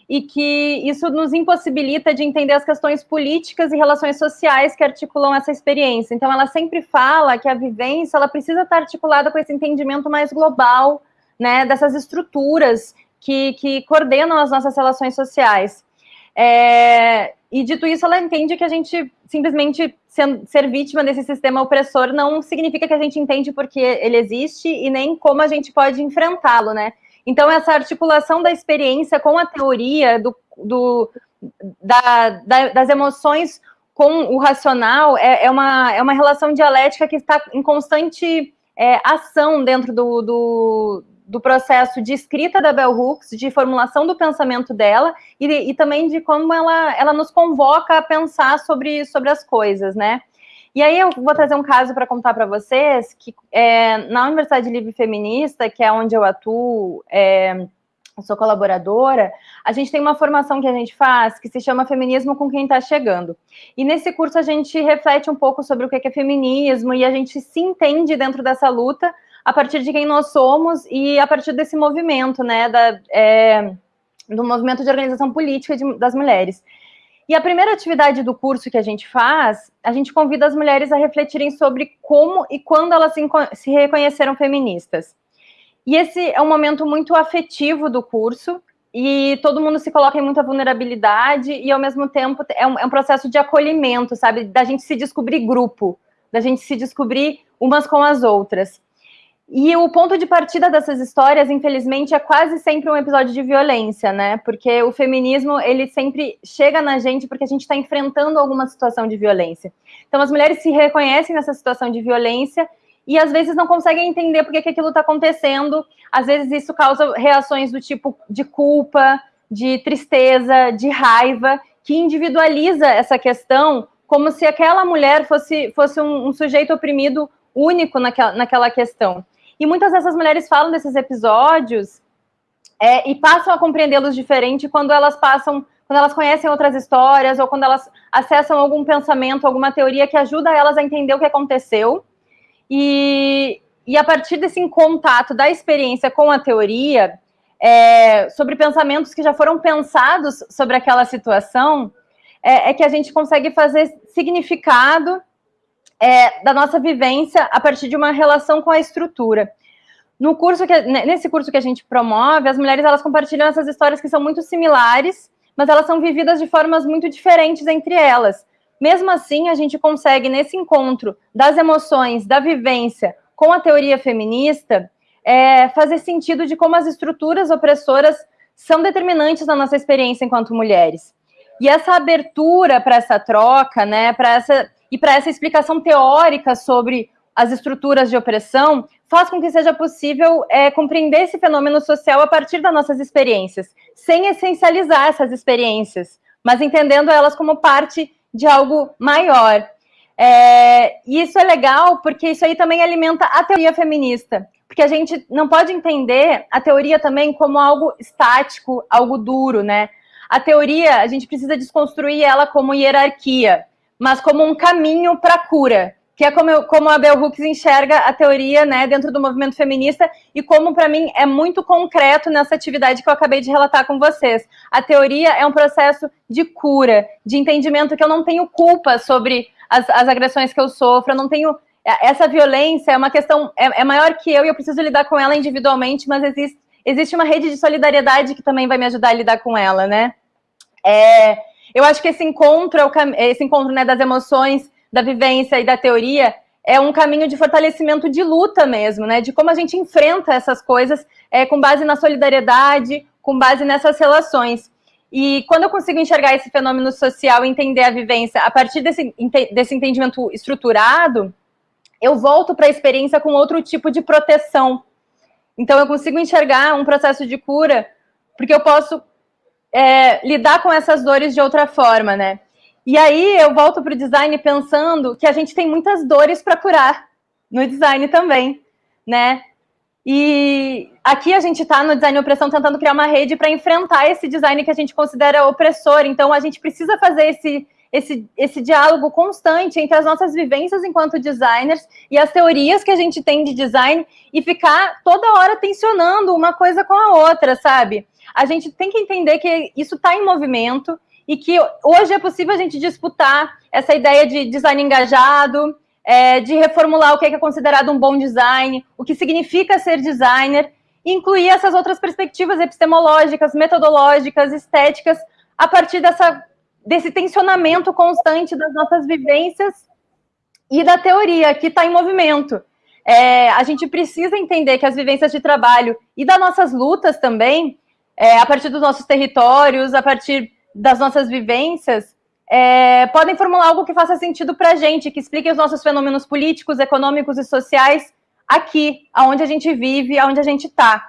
e que isso nos impossibilita de entender as questões políticas e relações sociais que articulam essa experiência. Então, ela sempre fala que a vivência ela precisa estar articulada com esse entendimento mais global, né, dessas estruturas que, que coordenam as nossas relações sociais. É, e dito isso, ela entende que a gente simplesmente ser, vítima desse sistema opressor não significa que a gente entende porque ele existe e nem como a gente pode enfrentá-lo, né? Então, essa articulação da experiência com a teoria do, do da, da, das emoções com o racional é, é, uma, é uma relação dialética que está em constante é, ação dentro do, do do processo de escrita da Bell Hooks, de formulação do pensamento dela e, e também de como ela, ela nos convoca a pensar sobre, sobre as coisas, né? E aí eu vou trazer um caso para contar para vocês que é, na Universidade Livre Feminista, que é onde eu atuo, é, eu sou colaboradora, a gente tem uma formação que a gente faz que se chama Feminismo com quem está chegando. E nesse curso a gente reflete um pouco sobre o que é feminismo e a gente se entende dentro dessa luta a partir de quem nós somos e a partir desse movimento, né, da, é, do movimento de organização política de, das mulheres. E a primeira atividade do curso que a gente faz, a gente convida as mulheres a refletirem sobre como e quando elas se, se reconheceram feministas. E esse é um momento muito afetivo do curso, e todo mundo se coloca em muita vulnerabilidade, e ao mesmo tempo é um, é um processo de acolhimento, sabe? Da gente se descobrir grupo, da gente se descobrir umas com as outras. E o ponto de partida dessas histórias, infelizmente, é quase sempre um episódio de violência, né? Porque o feminismo, ele sempre chega na gente porque a gente está enfrentando alguma situação de violência. Então, as mulheres se reconhecem nessa situação de violência e, às vezes, não conseguem entender por que, aquilo está acontecendo. Às vezes, isso causa reações do tipo de culpa, de tristeza, de raiva, que individualiza essa questão como se aquela mulher fosse, fosse um, um sujeito oprimido único naquela, naquela questão. E muitas dessas mulheres falam desses episódios é, e passam a compreendê-los diferente quando elas passam, quando elas conhecem outras histórias ou quando elas acessam algum pensamento, alguma teoria que ajuda elas a entender o que aconteceu. E, e a partir desse contato da experiência com a teoria, é, sobre pensamentos que já foram pensados sobre aquela situação, é, é que a gente consegue fazer significado é, da nossa vivência a partir de uma relação com a estrutura. No curso que, nesse curso que a gente promove, as mulheres elas compartilham essas histórias que são muito similares, mas elas são vividas de formas muito diferentes entre elas. Mesmo assim, a gente consegue, nesse encontro das emoções, da vivência com a teoria feminista, é, fazer sentido de como as estruturas opressoras são determinantes na nossa experiência enquanto mulheres. E essa abertura para essa troca, né, para essa e para essa explicação teórica sobre as estruturas de opressão, faz com que seja possível é, compreender esse fenômeno social a partir das nossas experiências, sem essencializar essas experiências, mas entendendo elas como parte de algo maior. É, e isso é legal porque isso aí também alimenta a teoria feminista, porque a gente não pode entender a teoria também como algo estático, algo duro, né? A teoria, a gente precisa desconstruir ela como hierarquia, mas como um caminho para a cura, que é como, eu, como a Bell Hooks enxerga a teoria né, dentro do movimento feminista e como, para mim, é muito concreto nessa atividade que eu acabei de relatar com vocês. A teoria é um processo de cura, de entendimento que eu não tenho culpa sobre as, as agressões que eu sofro, eu não tenho é, essa violência é uma questão, é, é, maior que eu e eu preciso lidar com ela individualmente, mas existe, existe uma rede de solidariedade que também vai me ajudar a lidar com ela, né? É, eu acho que esse encontro, é esse encontro né, das emoções, da vivência e da teoria é um caminho de fortalecimento de luta mesmo, né? De como a gente enfrenta essas coisas é, com base na solidariedade, com base nessas relações. E quando eu consigo enxergar esse fenômeno social e entender a vivência a partir desse, desse entendimento estruturado, eu volto para a experiência com outro tipo de proteção. Então, eu consigo enxergar um processo de cura, porque eu posso é, lidar com essas dores de outra forma, né? E aí eu volto para o design pensando que a gente tem muitas dores para curar no design também, né? E aqui a gente está no design opressão tentando criar uma rede para enfrentar esse design que a gente considera opressor. Então a gente precisa fazer esse esse, esse diálogo constante entre as nossas vivências enquanto designers e as teorias que a gente tem de design e ficar toda hora tensionando uma coisa com a outra, sabe? A gente tem que entender que isso está em movimento e que hoje é possível a gente disputar essa ideia de design engajado, é, de reformular o que é considerado um bom design, o que significa ser designer, incluir essas outras perspectivas epistemológicas, metodológicas, estéticas, a partir dessa desse tensionamento constante das nossas vivências e da teoria, que está em movimento. É, a gente precisa entender que as vivências de trabalho e das nossas lutas também, é, a partir dos nossos territórios, a partir das nossas vivências, é, podem formular algo que faça sentido para a gente, que explique os nossos fenômenos políticos, econômicos e sociais aqui, aonde a gente vive, aonde a gente está.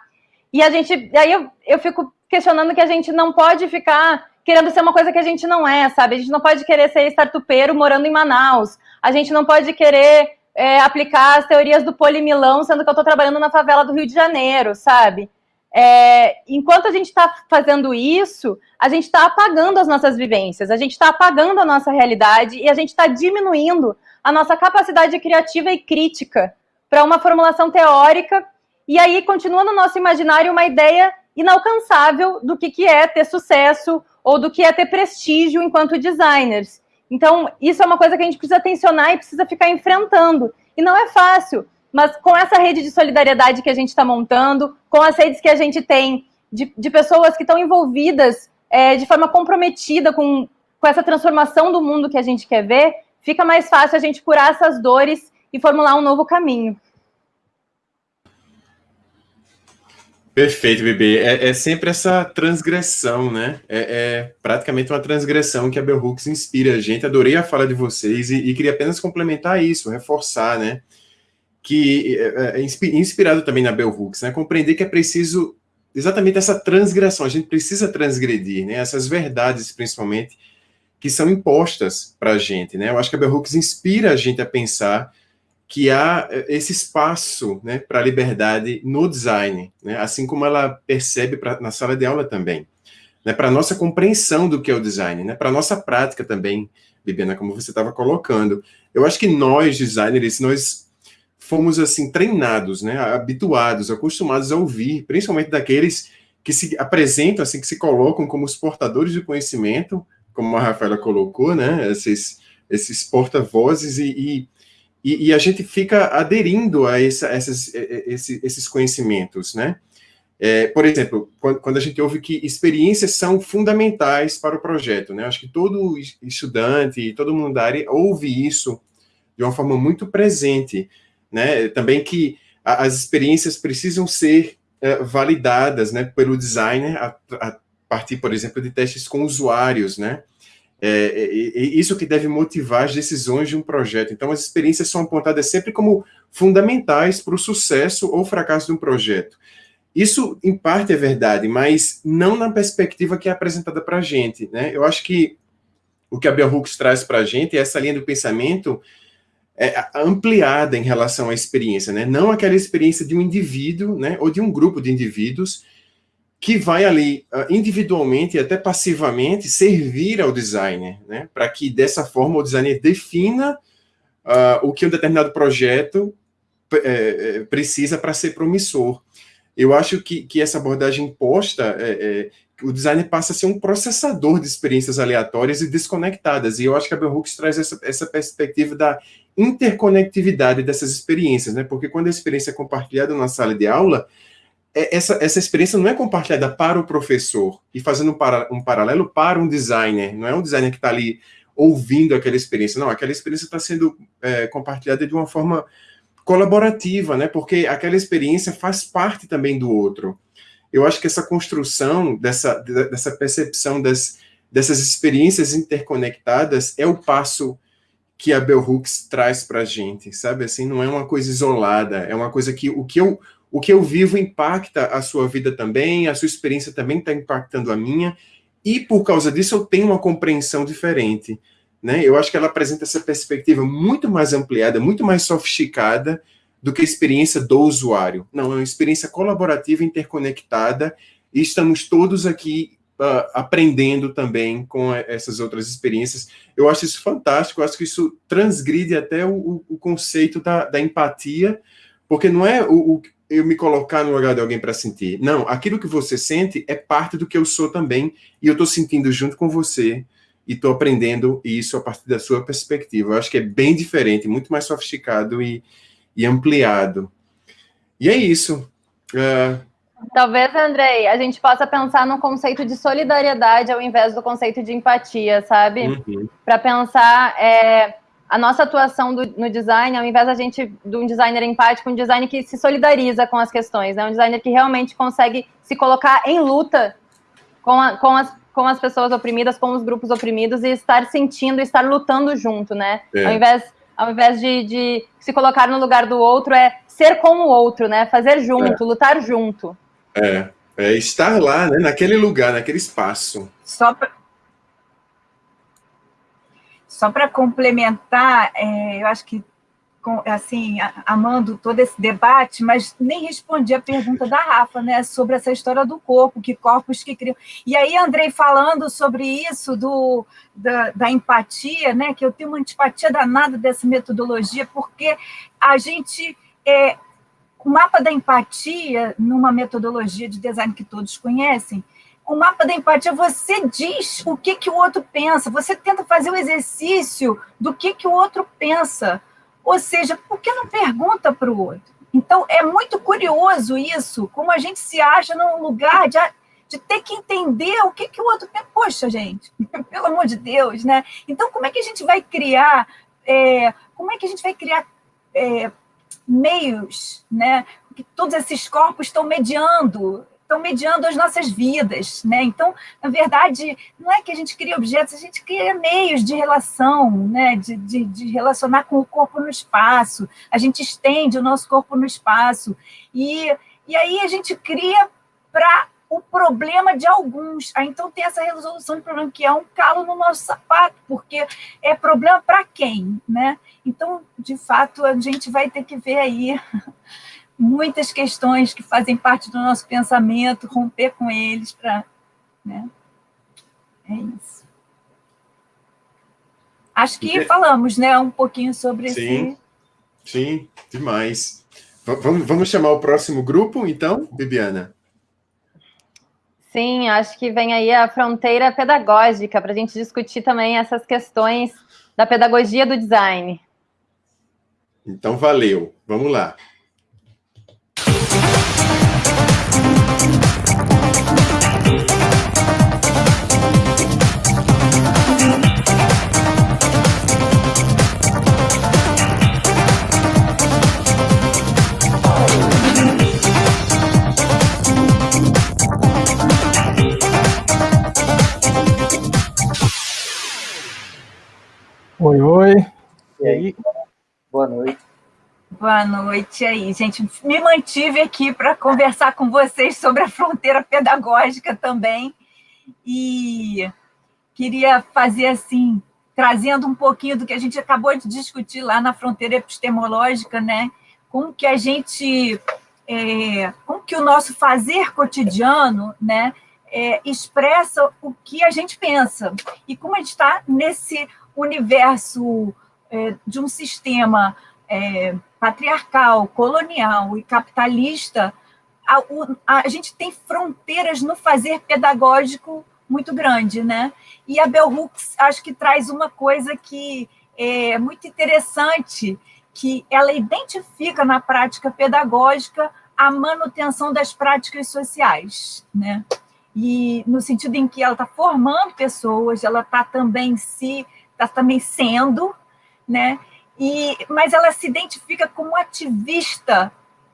E a gente, aí eu, eu fico questionando que a gente não pode ficar querendo ser uma coisa que a gente não é, sabe? A gente não pode querer ser startupeiro morando em Manaus. A gente não pode querer é, aplicar as teorias do polimilão, sendo que eu estou trabalhando na favela do Rio de Janeiro, sabe? É, enquanto a gente está fazendo isso, a gente está apagando as nossas vivências, a gente está apagando a nossa realidade e a gente está diminuindo a nossa capacidade criativa e crítica para uma formulação teórica. E aí continua no nosso imaginário uma ideia inalcançável do que, que é ter sucesso ou do que é ter prestígio enquanto designers. Então, isso é uma coisa que a gente precisa tensionar e precisa ficar enfrentando. E não é fácil, mas com essa rede de solidariedade que a gente está montando, com as redes que a gente tem de, de pessoas que estão envolvidas é, de forma comprometida com, com essa transformação do mundo que a gente quer ver, fica mais fácil a gente curar essas dores e formular um novo caminho.
Perfeito, bebê. É, é, sempre essa transgressão, né? É, é, praticamente uma transgressão que a Bell Hooks inspira a gente. Adorei a fala de vocês e, e queria apenas complementar isso, reforçar, né? Que é, é, é inspirado também na Bell Hooks, né? Compreender que é preciso exatamente essa transgressão. A gente precisa transgredir, né? Essas verdades, principalmente, que são impostas para a gente, né? Eu acho que a Bell Hooks inspira a gente a pensar que há eh, esse espaço né, para a liberdade no design, né, assim como ela percebe pra, na sala de aula também, né, para a nossa compreensão do que é o design, né, para a nossa prática também, Bibiana, como você estava colocando. Eu acho que nós, designers, nós fomos assim treinados, né, habituados, acostumados a ouvir, principalmente daqueles que se apresentam, assim, que se colocam como os portadores de conhecimento, como a Rafaela colocou, né, esses, esses porta-vozes e, e e, a gente fica aderindo a essa, essas, esses, esses conhecimentos, né? É, por exemplo, quando, quando, a gente ouve que experiências são fundamentais para o projeto, né? Acho que todo estudante, todo mundo da área ouve isso de uma forma muito presente, né? Também que a, as experiências precisam ser uh, validadas, né, pelo designer a, a partir, por exemplo, de testes com usuários, né? É, é, é, isso que deve motivar as decisões de um projeto. Então, as experiências são apontadas sempre como fundamentais para o sucesso ou fracasso de um projeto. Isso, em parte, é verdade, mas não na perspectiva que é apresentada para a gente. Né? Eu acho que o que a Bell Hooks traz para a gente é essa linha do pensamento é, ampliada em relação à experiência, né? Não aquela experiência de um indivíduo, né? Ou de um grupo de indivíduos que vai ali ah, individualmente e até passivamente servir ao designer, né? Para que dessa forma o designer defina uh, o que um determinado projeto é, precisa para ser promissor. Eu acho que, que essa abordagem posta, é, é, o designer passa a ser um processador de experiências aleatórias e desconectadas, e eu acho que a Bell Hooks traz essa, essa perspectiva da interconectividade dessas experiências, né? Porque quando a experiência é compartilhada na sala de aula, é, essa, essa experiência não é compartilhada para o professor e fazendo um, para, um paralelo para um designer, não é um designer que está ali ouvindo aquela experiência, não, aquela experiência está sendo é, compartilhada de uma forma colaborativa, né? Porque aquela experiência faz parte também do outro. Eu acho que essa construção dessa, dessa percepção das, dessas experiências interconectadas é o passo que a Bell Hooks traz para a gente, sabe? Assim, não é uma coisa isolada, é uma coisa que o que eu o que eu vivo impacta a sua vida também, a sua experiência também está impactando a minha, e por causa disso eu tenho uma compreensão diferente. Né? Eu acho que ela apresenta essa perspectiva muito mais ampliada, muito mais sofisticada do que a experiência do usuário. Não, é uma experiência colaborativa, interconectada, e estamos todos aqui uh, aprendendo também com essas outras experiências. Eu acho isso fantástico, eu acho que isso transgride até o, o conceito da, da, empatia, porque não é o, o, eu me colocar no lugar de alguém para sentir. Não, aquilo que você sente é parte do que eu sou também, e eu estou sentindo junto com você, e estou aprendendo isso a partir da sua perspectiva. Eu acho que é bem diferente, muito mais sofisticado e, e ampliado. E é isso. Uh,
Talvez, Andrei, a gente possa pensar no conceito de solidariedade ao invés do conceito de empatia, sabe? Uhum. Para pensar é, a nossa atuação do, no design, ao invés da gente, de um designer empático, um designer que se solidariza com as questões, né? um designer que realmente consegue se colocar em luta com, a, com, as, com as pessoas oprimidas, com os grupos oprimidos e estar sentindo, estar lutando junto, né? É. Ao invés, ao invés de, de se colocar no lugar do outro, é ser com o outro, né? Fazer junto, é. lutar junto.
É, é estar lá, né, naquele lugar, naquele espaço.
Só para só para complementar, é, eu acho que assim, amando todo esse debate, mas nem respondi a pergunta da Rafa, né, sobre essa história do corpo, que corpos que criam. E aí, Andrei, falando sobre isso, do, da, da empatia, né, que eu tenho uma antipatia danada dessa metodologia, porque a gente é, o mapa da empatia, numa metodologia de design que todos conhecem, o mapa da empatia, você diz o que, que o outro pensa, você tenta fazer o exercício do que, que o outro pensa. Ou seja, por que não pergunta para o outro? Então, é muito curioso isso, como a gente se acha num lugar de, de ter que entender o que, que o outro. Poxa, gente, pelo amor de Deus, né? Então, como é que a gente vai criar, é, como é que a gente vai criar é, meios, né? Que todos esses corpos estão mediando, estão mediando as nossas vidas, né? Então, na verdade, não é que a gente cria objetos, a gente cria meios de relação, né? De, de, de relacionar com o corpo no espaço. A gente estende o nosso corpo no espaço e e aí a gente cria para o problema de alguns. Aí, então, tem essa resolução de problema, que é um calo no nosso sapato, porque é problema para quem, né? Então, de fato, a gente vai ter que ver aí muitas questões que fazem parte do nosso pensamento, romper com eles para... Né? É isso. Acho que falamos, né, um pouquinho sobre
sim, esse... Sim, demais. Vamos, vamos chamar o próximo grupo, então, Bibiana?
Sim, acho que vem aí a fronteira pedagógica para a gente discutir também essas questões da pedagogia do design.
Então, valeu. Vamos lá.
Oi, oi. E aí?
Boa noite.
Boa noite aí, gente. Me mantive aqui para conversar com vocês sobre a fronteira pedagógica também. E queria fazer assim, trazendo um pouquinho do que a gente acabou de discutir lá na fronteira epistemológica, né? Como que a gente, é, como que o nosso fazer cotidiano, né, é, expressa o que a gente pensa e como a gente está nesse universo é, de um sistema é, patriarcal, colonial e capitalista, a, a, a, gente tem fronteiras no fazer pedagógico muito grande, né? E a Bell Hooks acho que traz uma coisa que é muito interessante, que ela identifica na prática pedagógica a manutenção das práticas sociais, né? E no sentido em que ela está formando pessoas, ela está também se, está também sendo, né? E, mas ela se identifica como ativista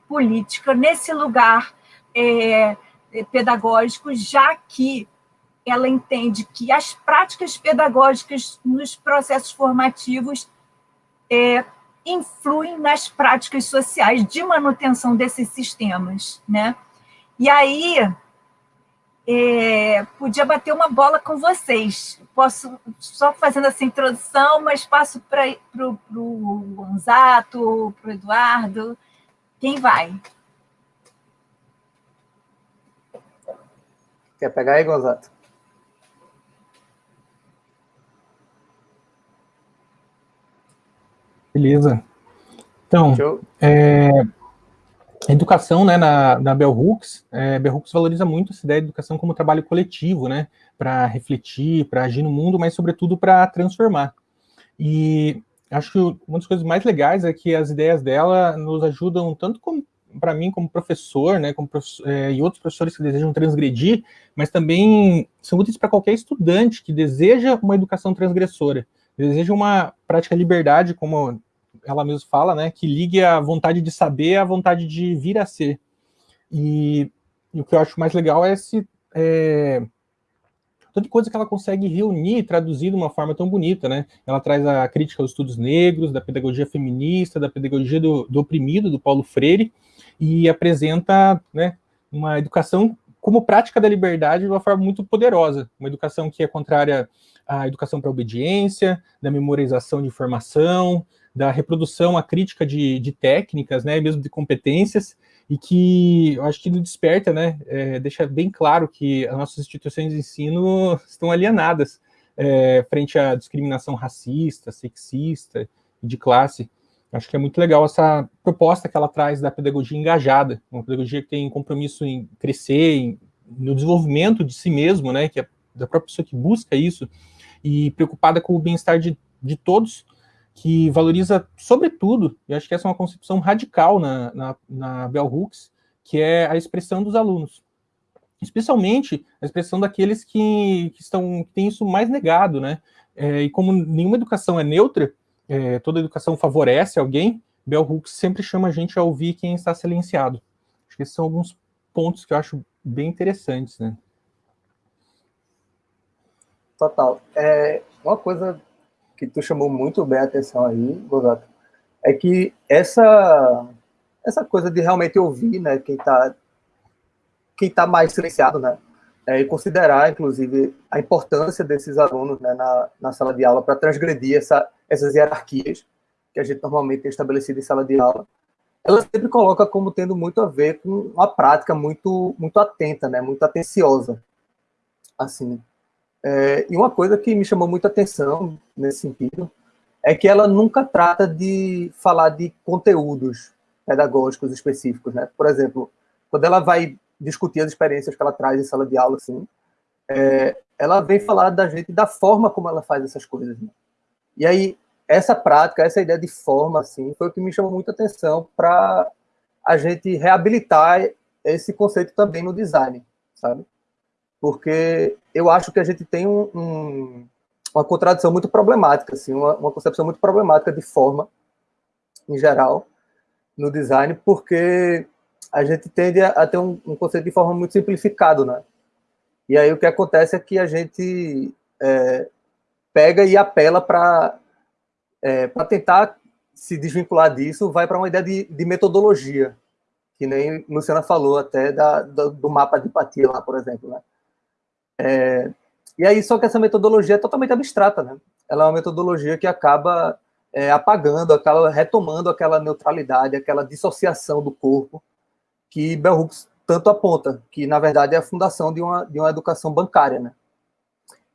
política nesse lugar é, pedagógico, já que ela entende que as práticas pedagógicas nos processos formativos é, influem nas práticas sociais de manutenção desses sistemas, né? E aí, é, podia bater uma bola com vocês. Posso, só fazendo essa introdução, mas passo para o Gonzato, para o Eduardo. Quem vai?
Quer pegar aí, Gonzato?
Beleza. Então, é, educação né, na, na Bell Hooks, é, Bell Hooks valoriza muito essa ideia de educação como trabalho coletivo, né, para refletir, para agir no mundo, mas sobretudo para transformar. E acho que uma das coisas mais legais é que as ideias dela nos ajudam tanto para mim como professor, né, como professor, é, e outros professores que desejam transgredir, mas também são úteis para qualquer estudante que deseja uma educação transgressora, deseja uma prática de liberdade, como ela mesma fala, né, que ligue a vontade de saber à vontade de vir a ser. E, e o que eu acho mais legal é esse é, tanta coisa que ela consegue reunir e traduzir de uma forma tão bonita, né? Ela traz a crítica aos estudos negros, da pedagogia feminista, da pedagogia do, do oprimido, do Paulo Freire, e apresenta né, uma educação como prática da liberdade de uma forma muito poderosa, uma educação que é contrária à educação para obediência, da memorização de informação, da reprodução, a crítica de, de técnicas, né, mesmo de competências, e que eu acho que desperta, né, é, deixa bem claro que as nossas instituições de ensino estão alienadas é, frente à discriminação racista, sexista e de classe. Acho que é muito legal essa proposta que ela traz da pedagogia engajada, uma pedagogia que tem compromisso em crescer, em, no desenvolvimento de si mesmo, né, que é da própria pessoa que busca isso, e preocupada com o bem-estar de, de todos, que valoriza, sobretudo, e acho que essa é uma concepção radical na, na, na Bell Hooks, que é a expressão dos alunos. Especialmente a expressão daqueles que, que, estão, que têm isso mais negado, né? É, e como nenhuma educação é neutra, é, toda educação favorece alguém, Bell Hooks sempre chama a gente a ouvir quem está silenciado. Acho que esses são alguns pontos que eu acho bem interessantes, né?
Total. É, uma coisa que tu chamou muito bem a atenção aí, Gozato, é que essa essa coisa de realmente ouvir, né, quem está quem tá mais silenciado, né, é, e considerar, inclusive, a importância desses alunos né, na, na sala de aula para transgredir essa, essas hierarquias que a gente normalmente tem estabelecido em sala de aula, ela sempre coloca como tendo muito a ver com uma prática muito muito atenta, né, muito atenciosa, assim, é, e uma coisa que me chamou muita atenção nesse sentido é que ela nunca trata de falar de conteúdos pedagógicos específicos, né? Por exemplo, quando ela vai discutir as experiências que ela traz em sala de aula, assim, é, ela vem falar da gente da forma como ela faz essas coisas. Né? E aí essa prática, essa ideia de forma, assim, foi o que me chamou muita atenção para a gente reabilitar esse conceito também no design, sabe? Porque eu acho que a gente tem um, um, uma contradição muito problemática, assim, uma, uma, concepção muito problemática de forma, em geral, no design, porque a gente tende a, a ter um, um, conceito de forma muito simplificado, né? E aí o que acontece é que a gente é, pega e apela para é, para tentar se desvincular disso, vai para uma ideia de, de, metodologia, que nem Luciana falou até da, do, mapa de empatia lá, por exemplo, né? É, E aí, só que essa metodologia é totalmente abstrata, né? Ela é uma metodologia que acaba é, apagando, acaba retomando aquela neutralidade, aquela dissociação do corpo que Bell Hooks tanto aponta, que na verdade é a fundação de uma, de uma educação bancária, né?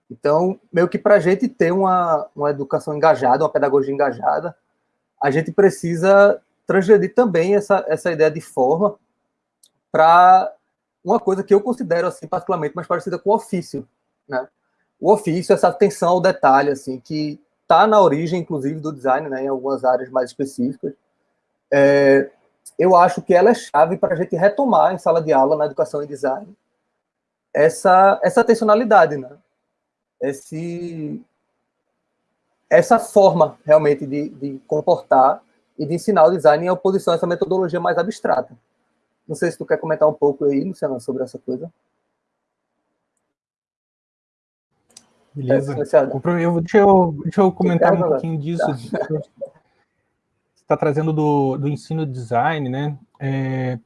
Então, meio que para a gente ter uma, uma educação engajada, uma pedagogia engajada, a gente precisa transgredir também essa, essa ideia de forma para uma coisa que eu considero, assim, particularmente mais parecida com o ofício, né? O ofício, essa atenção ao detalhe, assim, que está na origem, inclusive, do design, né, em algumas áreas mais específicas, é, eu acho que ela é chave para a gente retomar em sala de aula, na educação e design, essa, essa atencionalidade, né? esse, essa forma realmente de, de comportar e de ensinar o design em oposição a essa metodologia mais abstrata. Não sei se tu quer comentar um pouco aí, Luciana, sobre essa coisa.
Beleza. É, eu, deixa, eu, deixa eu comentar um pouquinho disso. Tá. Você está trazendo do, do ensino design, né? É,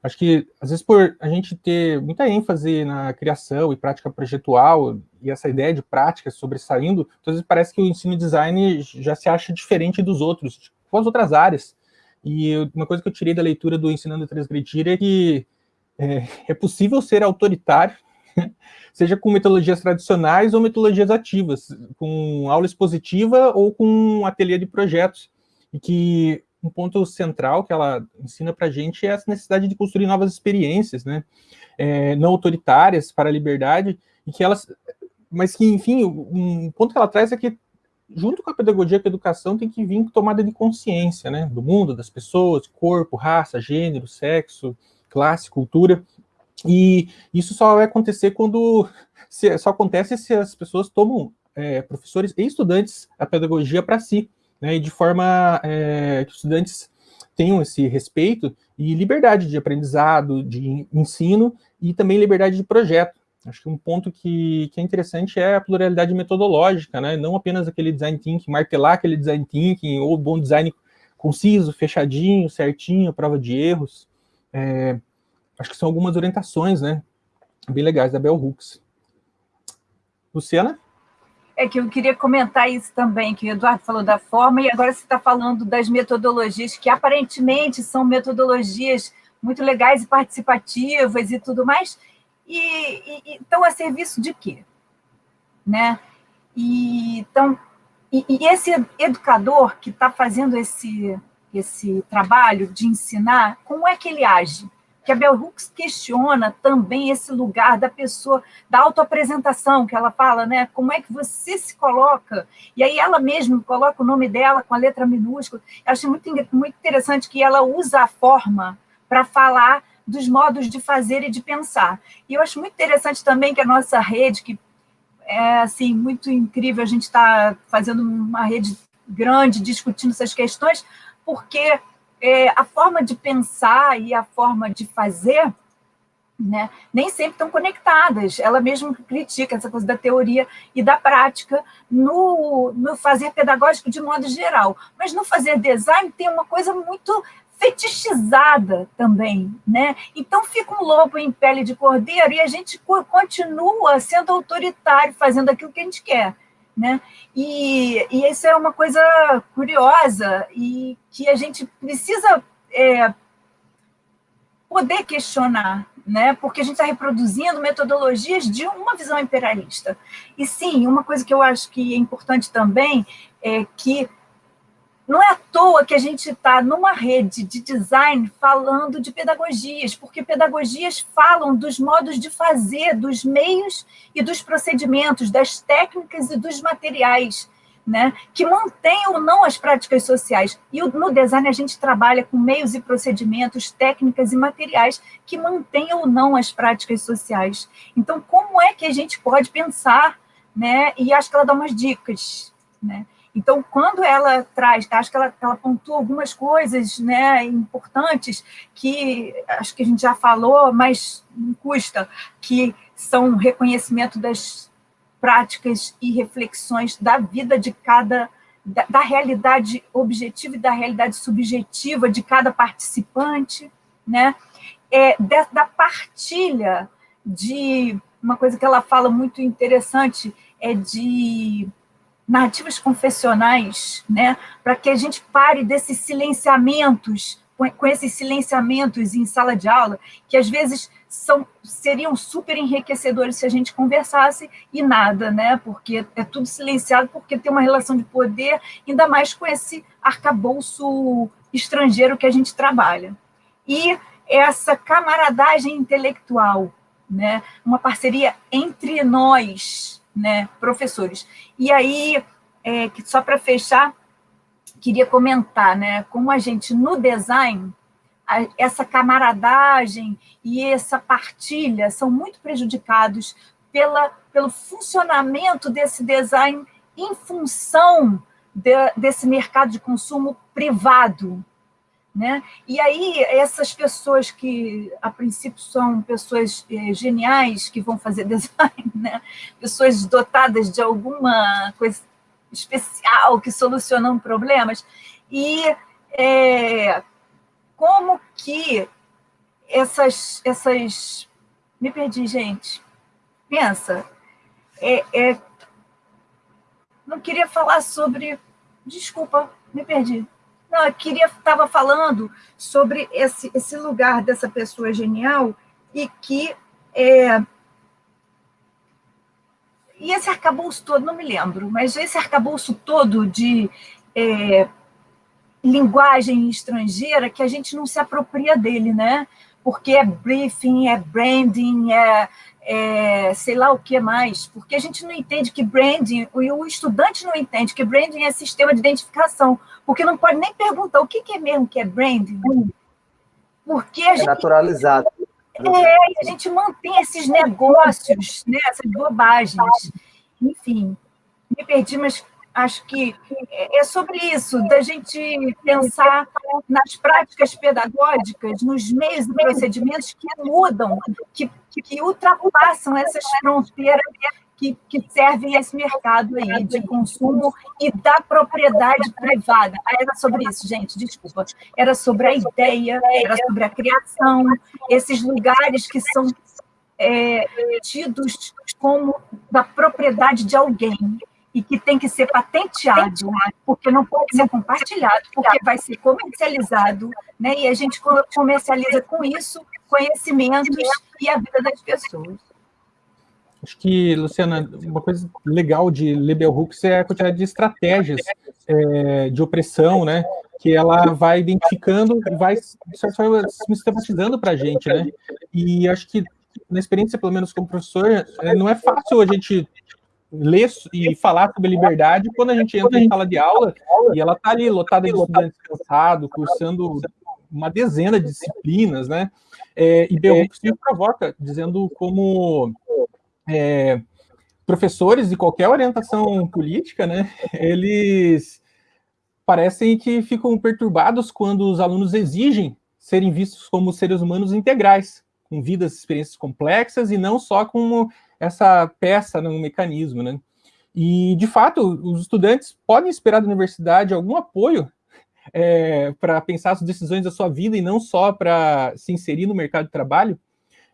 Acho que, às vezes, por a gente ter muita ênfase na criação e prática projetual, e essa ideia de prática sobressaindo, às vezes parece que o ensino design já se acha diferente dos outros, com tipo, as outras áreas. E uma coisa que eu tirei da leitura do Ensinando a Transgredir é que é, é possível ser autoritário, seja com metodologias tradicionais ou metodologias ativas, com aula expositiva ou com um ateliê de projetos, e que um ponto central que ela ensina para a gente é essa necessidade de construir novas experiências, né, é, não autoritárias para a liberdade, e que elas, mas que, enfim, um ponto que ela traz é que, junto com a pedagogia com a educação, tem que vir tomada de consciência, né, do mundo, das pessoas, corpo, raça, gênero, sexo, classe, cultura, e isso só vai acontecer quando, se, só acontece se as pessoas tomam, é, professores e estudantes, a pedagogia para si, né, e de forma é, que os estudantes tenham esse respeito e liberdade de aprendizado, de ensino e também liberdade de projeto. Acho que um ponto que, que é interessante é a pluralidade metodológica, né? não apenas aquele design thinking, martelar aquele design thinking, ou bom design conciso, fechadinho, certinho, prova de erros. É, acho que são algumas orientações né? bem legais da Bell Hooks. Luciana?
É que eu queria comentar isso também, que o Eduardo falou da forma, e agora você está falando das metodologias, que aparentemente são metodologias muito legais e participativas e tudo mais, e, e, estão a serviço de quê? Né? E, então, e, e esse educador que está fazendo esse, esse trabalho de ensinar, como é que ele age? que a Bell Hooks questiona também esse lugar da pessoa, da autoapresentação, que ela fala, né? Como é que você se coloca? E aí ela mesma coloca o nome dela com a letra minúscula. Eu achei muito, muito interessante que ela usa a forma para falar dos modos de fazer e de pensar. E eu acho muito interessante também que a nossa rede, que é assim muito incrível, a gente está fazendo uma rede grande discutindo essas questões, porque é, a forma de pensar e a forma de fazer né, nem sempre estão conectadas. Ela mesma critica essa coisa da teoria e da prática no, no fazer pedagógico de modo geral. Mas no fazer design tem uma coisa muito fetichizada também, né? Então fica um lobo em pele de cordeiro e a gente continua sendo autoritário, fazendo aquilo que a gente quer. Né? E, e isso é uma coisa curiosa e que a gente precisa é, poder questionar, né? porque a gente está reproduzindo metodologias de uma visão imperialista. E sim, uma coisa que eu acho que é importante também é que não é à toa que a gente está numa rede de design falando de pedagogias, porque pedagogias falam dos modos de fazer, dos meios e dos procedimentos, das técnicas e dos materiais, né, que mantêm ou não as práticas sociais. E no design a gente trabalha com meios e procedimentos, técnicas e materiais que mantêm ou não as práticas sociais. Então, como é que a gente pode pensar, né, e acho que ela dá umas dicas, né, então, quando ela traz, acho que ela, ela pontua algumas coisas né, importantes que acho que a gente já falou, mas não custa, que são reconhecimento das práticas e reflexões da vida de cada, da, da realidade objetiva e da realidade subjetiva de cada participante, né? É, da, da partilha de uma coisa que ela fala muito interessante é de narrativas confessionais, né, para que a gente pare desses silenciamentos, com esses silenciamentos em sala de aula, que às vezes são, seriam super enriquecedores se a gente conversasse e nada, né? Porque é tudo silenciado, porque tem uma relação de poder, ainda mais com esse arcabouço estrangeiro que a gente trabalha. E essa camaradagem intelectual, né? Uma parceria entre nós, né, professores. E aí, é, só para fechar, queria comentar, né, como a gente no design essa camaradagem e essa partilha são muito prejudicados pela, pelo funcionamento desse design em função de, desse mercado de consumo privado. Né? E aí, essas pessoas que, a princípio, são pessoas eh, geniais que vão fazer design, né? pessoas dotadas de alguma coisa especial que solucionam problemas, e é, como que essas, essas... Me perdi, gente. Pensa. É, é... Não queria falar sobre... Desculpa, me perdi. Não, eu queria, estava falando sobre esse, esse lugar dessa pessoa genial e que é, e esse arcabouço todo, não me lembro, mas esse arcabouço todo de é, linguagem estrangeira que a gente não se apropria dele, né? Porque é briefing, é branding, é, é sei lá o que mais, porque a gente não entende que branding, e o estudante não entende que branding é sistema de identificação, porque não pode nem perguntar o que, que é mesmo que é branding. Porque a
é
gente,
naturalizado.
É, e a gente mantém esses negócios, né, essas bobagens. Enfim, me perdi, mas acho que é sobre isso, da gente pensar nas práticas pedagógicas, nos meios e procedimentos que mudam, que, que ultrapassam essas fronteiras que, que servem a esse mercado aí de consumo e da propriedade privada. Ah, era sobre isso, gente, desculpa. Era sobre a ideia, era sobre a criação, esses lugares que são é, tidos como da propriedade de alguém, e que tem que ser patenteado, porque não pode ser compartilhado, porque vai ser comercializado, né? e a gente comercializa com isso conhecimentos e a vida das pessoas.
Acho que, Luciana, uma coisa legal de ler Bell Hooks é a quantidade de estratégias é, de opressão, né? Que ela vai identificando e vai, sistematizando para a gente, né? E acho que, na experiência, pelo menos como professor, é, não é fácil a gente ler e falar sobre liberdade quando a gente entra em sala de aula e ela está ali lotada de estudantes cansados, cursando uma dezena de disciplinas, né? É, e Bell Hooks me provoca, dizendo como é, professores de qualquer orientação política, né, eles parecem que ficam perturbados quando os alunos exigem serem vistos como seres humanos integrais, com vidas experiências complexas e não só como essa peça num mecanismo, né? E, de fato, os estudantes podem esperar da universidade algum apoio é, para pensar as decisões da sua vida e não só para se inserir no mercado de trabalho.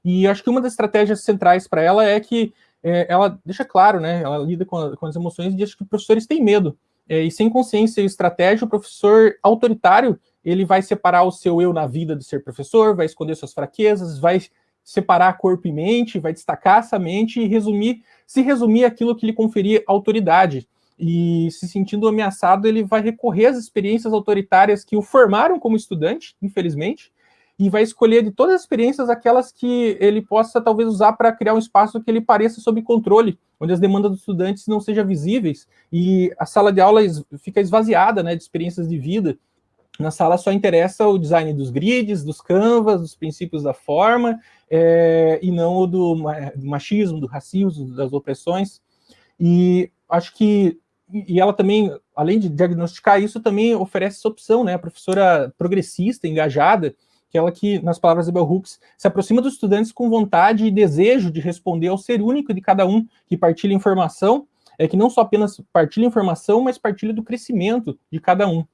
E acho que uma das estratégias centrais para ela é que é, ela deixa claro, né? Ela lida com, a, com as emoções e diz que professores têm medo. É, e sem consciência e estratégia, o professor autoritário ele vai separar o seu eu na vida de ser professor, vai esconder suas fraquezas, vai separar corpo e mente, vai destacar essa mente e resumir, se resumir aquilo que lhe conferia autoridade. E se sentindo ameaçado, ele vai recorrer às experiências autoritárias que o formaram como estudante, infelizmente, e vai escolher de todas as experiências aquelas que ele possa talvez usar para criar um espaço que ele pareça sob controle, onde as demandas dos estudantes não sejam visíveis e a sala de aula fica esvaziada né, de experiências de vida, na sala só interessa o design dos grids, dos canvas, dos princípios da forma, é, e não o do, do, machismo, do racismo, das opressões. E acho que, e ela também, além de diagnosticar isso, também oferece essa opção, né? A professora progressista, engajada, aquela que, nas palavras de Bell Hooks, se aproxima dos estudantes com vontade e desejo de responder ao ser único de cada um, que partilha informação, é que não só apenas partilha informação, mas partilha do crescimento de cada um.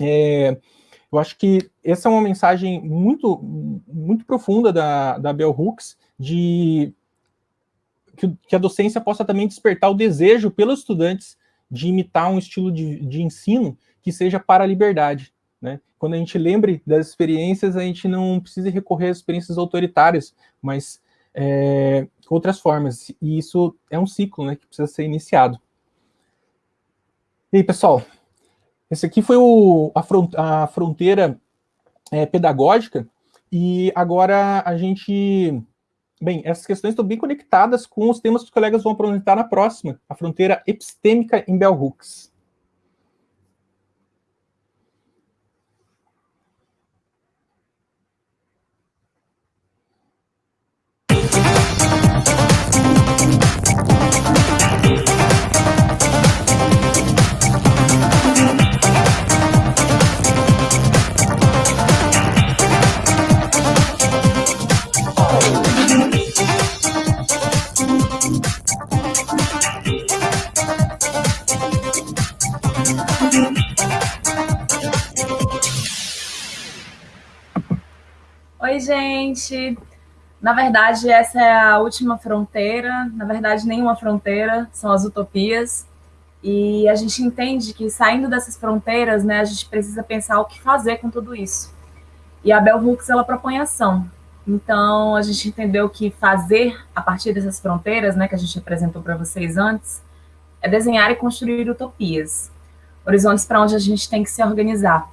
É, eu acho que essa é uma mensagem muito, muito profunda da, da Bell Hooks, de que, que, a docência possa também despertar o desejo pelos estudantes de imitar um estilo de, de ensino que seja para a liberdade. Né? Quando a gente lembre das experiências, a gente não precisa recorrer às experiências autoritárias, mas é, outras formas. E isso é um ciclo né, que precisa ser iniciado. E aí, pessoal, esse aqui foi o, a, front, a fronteira é, pedagógica, e agora a gente... Bem, essas questões estão bem conectadas com os temas que os colegas vão apresentar na próxima, a fronteira epistêmica em Bell Hooks.
Gente. Na verdade, essa é a última fronteira. Na verdade, nenhuma fronteira, são as utopias. E a gente entende que saindo dessas fronteiras, né, a gente precisa pensar o que fazer com tudo isso. E a Bell Hooks ela propõe ação. Então, a gente entendeu que fazer a partir dessas fronteiras, né, que a gente apresentou para vocês antes, é desenhar e construir utopias, horizontes para onde a gente tem que se organizar.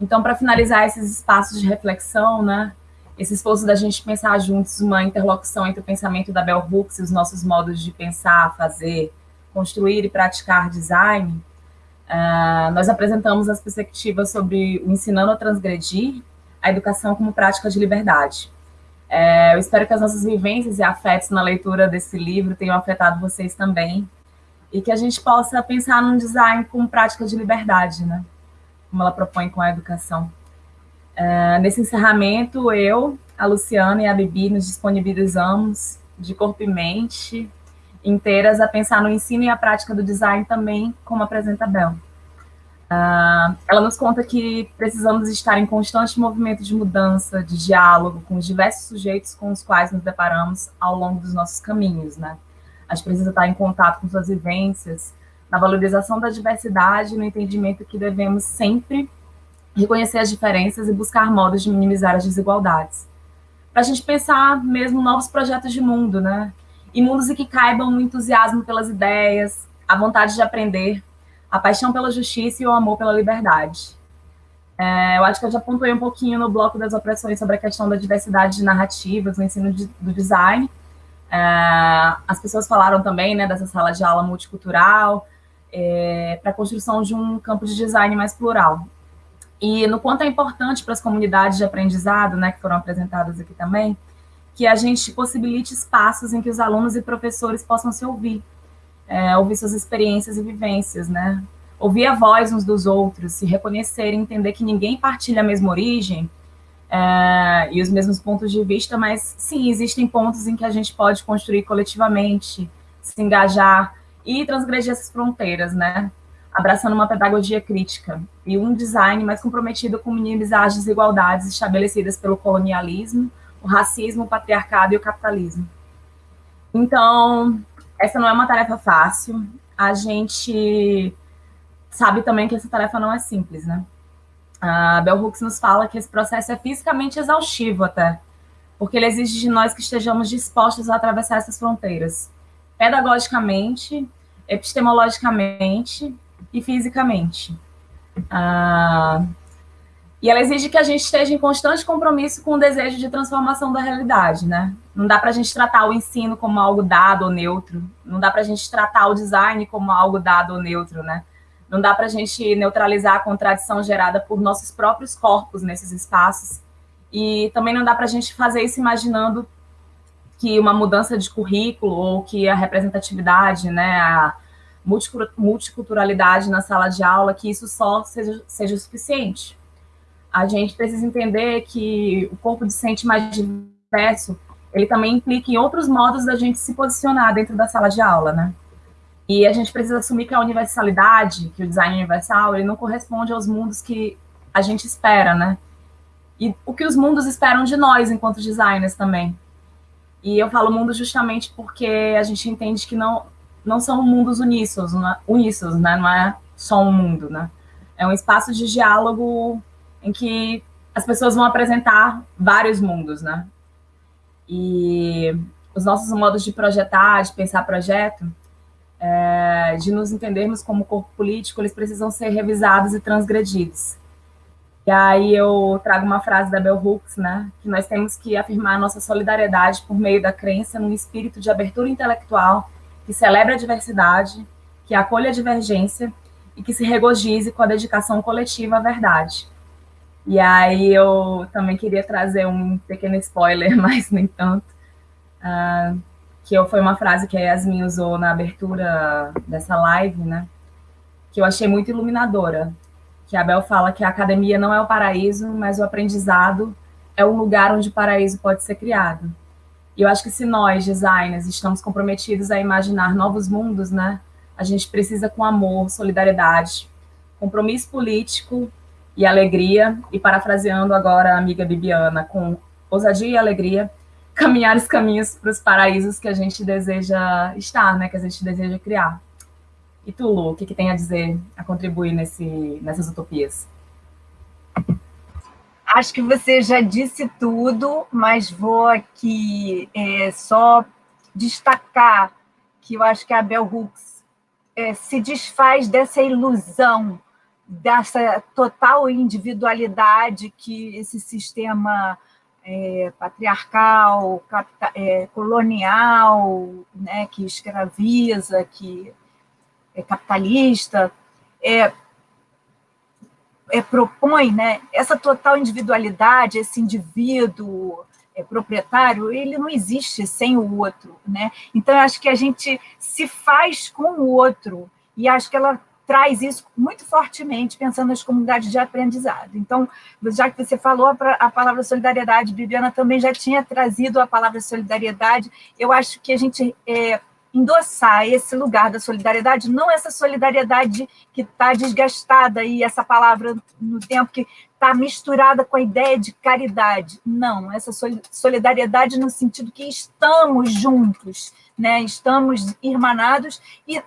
Então, para finalizar esses espaços de reflexão, né, esse esforço da gente pensar juntos uma interlocução entre o pensamento da Bell Hooks e os nossos modos de pensar, fazer, construir e praticar design, uh, nós apresentamos as perspectivas sobre o ensinando a transgredir, a educação como prática de liberdade. É, eu espero que as nossas vivências e afetos na leitura desse livro tenham afetado vocês também, e que a gente possa pensar num design como prática de liberdade, né? Como ela propõe com a educação. Uh, nesse encerramento, eu, a Luciana e a Bibi nos disponibilizamos de corpo e mente inteiras a pensar no ensino e a prática do design também, como apresenta a Bel. Uh, ela nos conta que precisamos estar em constante movimento de mudança, de diálogo com os diversos sujeitos com os quais nos deparamos ao longo dos nossos caminhos, né? A gente precisa estar em contato com suas vivências, na valorização da diversidade, no entendimento que devemos sempre reconhecer as diferenças e buscar modos de minimizar as desigualdades. Para a gente pensar mesmo novos projetos de mundo, né? E mundos em que caibam o entusiasmo pelas ideias, a vontade de aprender, a paixão pela justiça e o amor pela liberdade. É, eu acho que eu já pontuei um pouquinho no bloco das opressões sobre a questão da diversidade de narrativas no ensino de, do design. É, as pessoas falaram também né, dessa sala de aula multicultural, é, para a construção de um campo de design mais plural. E no quanto é importante para as comunidades de aprendizado, né, que foram apresentadas aqui também, que a gente possibilite espaços em que os alunos e professores possam se ouvir, é, ouvir suas experiências e vivências, né? Ouvir a voz uns dos outros, se reconhecer entender que ninguém partilha a mesma origem é, e os mesmos pontos de vista, mas sim, existem pontos em que a gente pode construir coletivamente, se engajar, e transgredir essas fronteiras, né? Abraçando uma pedagogia crítica e um design mais comprometido com minimizar as desigualdades estabelecidas pelo colonialismo, o racismo, o patriarcado e o capitalismo. Então, essa não é uma tarefa fácil. A gente sabe também que essa tarefa não é simples, né? A Bell Hooks nos fala que esse processo é fisicamente exaustivo até, porque ele exige de nós que estejamos dispostos a atravessar essas fronteiras pedagogicamente, epistemologicamente e fisicamente. Ah, e ela exige que a gente esteja em constante compromisso com o desejo de transformação da realidade, né? Não dá para a gente tratar o ensino como algo dado ou neutro, não dá para a gente tratar o design como algo dado ou neutro, né? Não dá para a gente neutralizar a contradição gerada por nossos próprios corpos nesses espaços. E também não dá para a gente fazer isso imaginando que uma mudança de currículo ou que a representatividade, né, a multiculturalidade na sala de aula, que isso só seja, seja suficiente. A gente precisa entender que o corpo docente mais diverso, ele também implica em outros modos da gente se posicionar dentro da sala de aula, né? E a gente precisa assumir que a universalidade, que o design universal, ele não corresponde aos mundos que a gente espera, né? E o que os mundos esperam de nós enquanto designers também. E eu falo mundo justamente porque a gente entende que não, não são mundos uníssonos, não é, uníssonos, né? Não é só um mundo, né? É um espaço de diálogo em que as pessoas vão apresentar vários mundos, né? E os nossos modos de projetar, de pensar projeto, é, de nos entendermos como corpo político, eles precisam ser revisados e transgredidos. E aí eu trago uma frase da Bell Hooks, né, que nós temos que afirmar nossa solidariedade por meio da crença num espírito de abertura intelectual que celebre a diversidade, que acolha a divergência e que se regozije com a dedicação coletiva à verdade. E aí eu também queria trazer um pequeno spoiler, mas nem tanto, uh, que foi uma frase que a Yasmin usou na abertura dessa live, né? Que eu achei muito iluminadora. Que a Bel fala que a academia não é o paraíso, mas o aprendizado é um lugar onde o paraíso pode ser criado. E eu acho que se nós, designers, estamos comprometidos a imaginar novos mundos, né? A gente precisa com amor, solidariedade, compromisso político e alegria, e parafraseando agora a amiga Bibiana, com ousadia e alegria, caminhar os caminhos para os paraísos que a gente deseja estar, né, que a gente deseja criar. E tu, Lu, o que, que tem a dizer, a contribuir nesse, nessas utopias?
Acho que você já disse tudo, mas vou aqui é, só destacar que eu acho que a Bell Hooks é, se desfaz dessa ilusão, dessa total individualidade que esse sistema é, patriarcal, capta, é, colonial, né, que escraviza, que é capitalista, é, é, propõe né, essa total individualidade, esse indivíduo é, proprietário, ele não existe sem o outro. Né? Então, acho que a gente se faz com o outro, e acho que ela traz isso muito fortemente, pensando nas comunidades de aprendizado. Então, já que você falou a palavra solidariedade, Bibiana também já tinha trazido a palavra solidariedade, eu acho que a gente é, endossar esse lugar da solidariedade, não essa solidariedade que está desgastada aí, essa palavra no tempo que está misturada com a ideia de caridade. Não, essa solidariedade no sentido que estamos juntos, né? estamos irmanados e,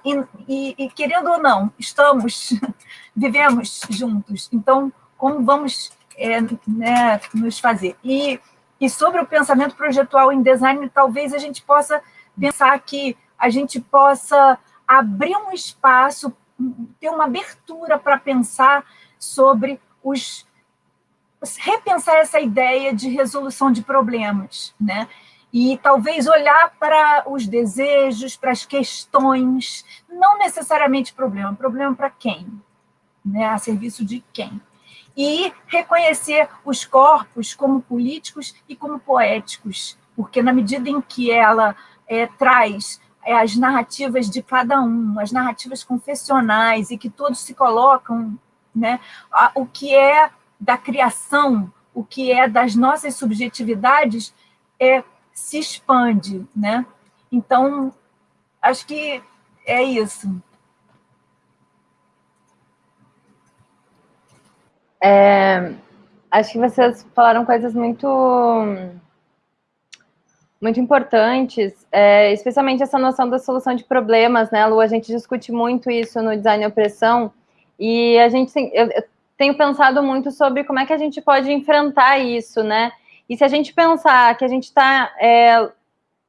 e, e, querendo ou não, estamos, vivemos juntos. Então, como vamos é, né, nos fazer? E, e sobre o pensamento projetual em design, talvez a gente possa pensar que a gente possa abrir um espaço, ter uma abertura para pensar sobre os repensar essa ideia de resolução de problemas, né? E talvez olhar para os desejos, para as questões, não necessariamente problema, problema para quem? Né? A serviço de quem? E reconhecer os corpos como políticos e como poéticos, porque na medida em que ela é, traz as narrativas de cada um, as narrativas confessionais, e que todos se colocam, né, o que é da criação, o que é das nossas subjetividades, é, se expande. Né? Então, acho que é isso.
É, acho que vocês falaram coisas muito muito importantes, é, especialmente essa noção da solução de problemas, né, Lu? A gente discute muito isso no Design e Opressão, e a gente tem, eu, eu tenho pensado muito sobre como é que a gente pode enfrentar isso, né? E se a gente pensar que a gente está é,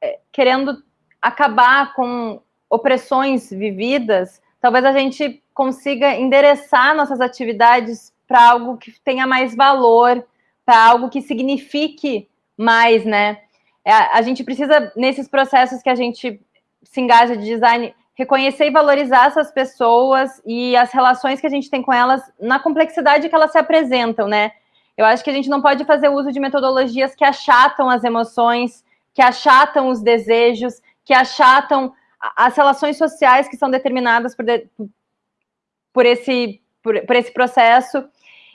é, querendo acabar com opressões vividas, talvez a gente consiga endereçar nossas atividades para algo que tenha mais valor, para algo que signifique mais, né? É, a gente precisa, nesses processos que a gente se engaja de design, reconhecer e valorizar essas pessoas e as relações que a gente tem com elas na complexidade que elas se apresentam, né? Eu acho que a gente não pode fazer uso de metodologias que achatam as emoções, que achatam os desejos, que achatam as relações sociais que são determinadas por, de, por, esse, por, por esse processo.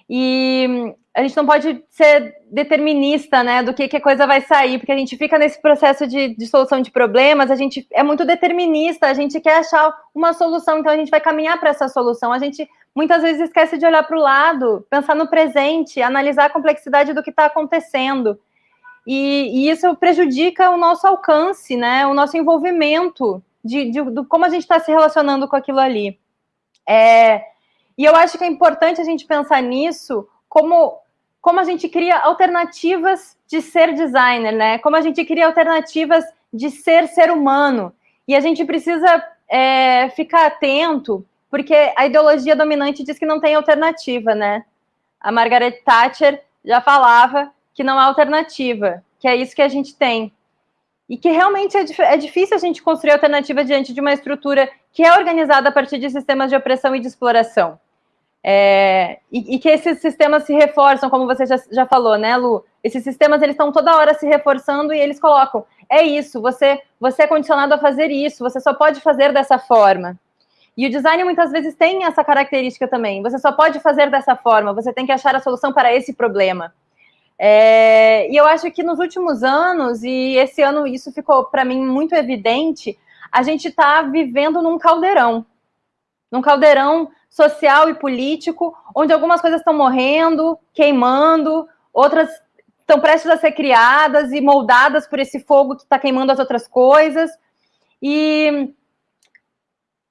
E a gente não pode ser determinista, né, do que, que a coisa vai sair, porque a gente fica nesse processo de, de, solução de problemas, a gente é muito determinista, a gente quer achar uma solução, então a gente vai caminhar para essa solução. A gente muitas vezes esquece de olhar para o lado, pensar no presente, analisar a complexidade do que está acontecendo. e, e isso prejudica o nosso alcance, né? O nosso envolvimento de, de, de como a gente está se relacionando com aquilo ali. É, e eu acho que é importante a gente pensar nisso como, como a gente cria alternativas de ser designer, né? Como a gente cria alternativas de ser ser humano. E a gente precisa é, ficar atento, porque a ideologia dominante diz que não tem alternativa, né? A Margaret Thatcher já falava que não há alternativa, que é isso que a gente tem. E que realmente é, é difícil a gente construir alternativa diante de uma estrutura que é organizada a partir de sistemas de opressão e de exploração. É, e, e, que esses sistemas se reforçam, como você já, já falou, né, Lu? Esses sistemas eles estão toda hora se reforçando e eles colocam: é isso, você, você é condicionado a fazer isso, você só pode fazer dessa forma. E o design muitas vezes tem essa característica também. Você só pode fazer dessa forma, você tem que achar a solução para esse problema. É, e eu acho que nos últimos anos, e esse ano isso ficou para mim muito evidente, a gente está vivendo num caldeirão. Num caldeirão social e político, onde algumas coisas estão morrendo, queimando, outras estão prestes a ser criadas e moldadas por esse fogo que está queimando as outras coisas. E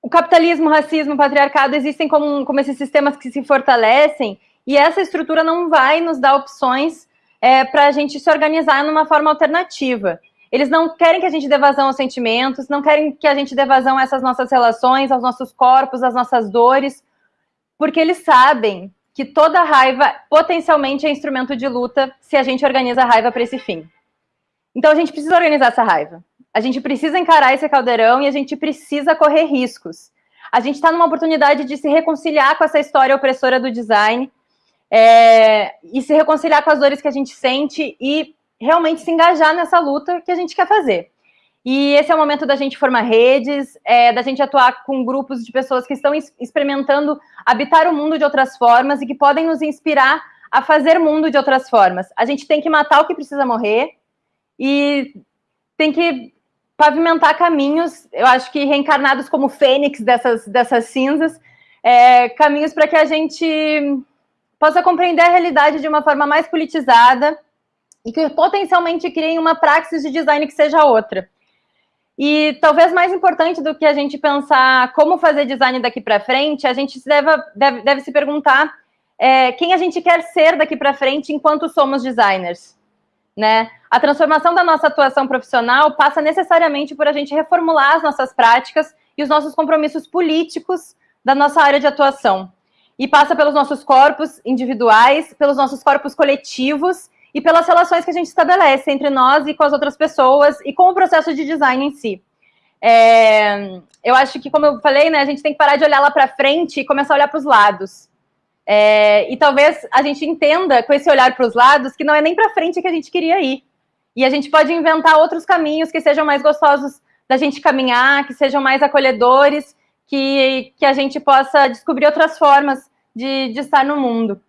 o capitalismo, o racismo, o patriarcado existem como, como esses sistemas que se fortalecem, e essa estrutura não vai nos dar opções é, para a gente se organizar numa forma alternativa. Eles não querem que a gente dê vazão aos sentimentos, não querem que a gente dê vazão a essas nossas relações, aos nossos corpos, às nossas dores, porque eles sabem que toda raiva potencialmente é instrumento de luta se a gente organiza a raiva para esse fim. Então a gente precisa organizar essa raiva. A gente precisa encarar esse caldeirão e a gente precisa correr riscos. A gente está numa oportunidade de se reconciliar com essa história opressora do design é, e se reconciliar com as dores que a gente sente e realmente se engajar nessa luta que a gente quer fazer. E esse é o momento da gente formar redes, é, da gente atuar com grupos de pessoas que estão experimentando habitar o mundo de outras formas e que podem nos inspirar a fazer mundo de outras formas. A gente tem que matar o que precisa morrer e tem que pavimentar caminhos, eu acho que reencarnados como fênix dessas, dessas cinzas, é, caminhos para que a gente possa compreender a realidade de uma forma mais politizada e que potencialmente criem uma praxis de design que seja outra. E talvez mais importante do que a gente pensar como fazer design daqui para frente, a gente deve, deve, deve se perguntar é, quem a gente quer ser daqui para frente enquanto somos designers. Né? A transformação da nossa atuação profissional passa necessariamente por a gente reformular as nossas práticas e os nossos compromissos políticos da nossa área de atuação. E passa pelos nossos corpos individuais, pelos nossos corpos coletivos e pelas relações que a gente estabelece entre nós e com as outras pessoas e com o processo de design em si. É, eu acho que, como eu falei, né, a gente tem que parar de olhar lá para frente e começar a olhar para os lados. É, e talvez a gente entenda com esse olhar para os lados que não é nem para frente que a gente queria ir. E a gente pode inventar outros caminhos que sejam mais gostosos da gente caminhar, que sejam mais acolhedores, que, que a gente possa descobrir outras formas de, de estar no mundo.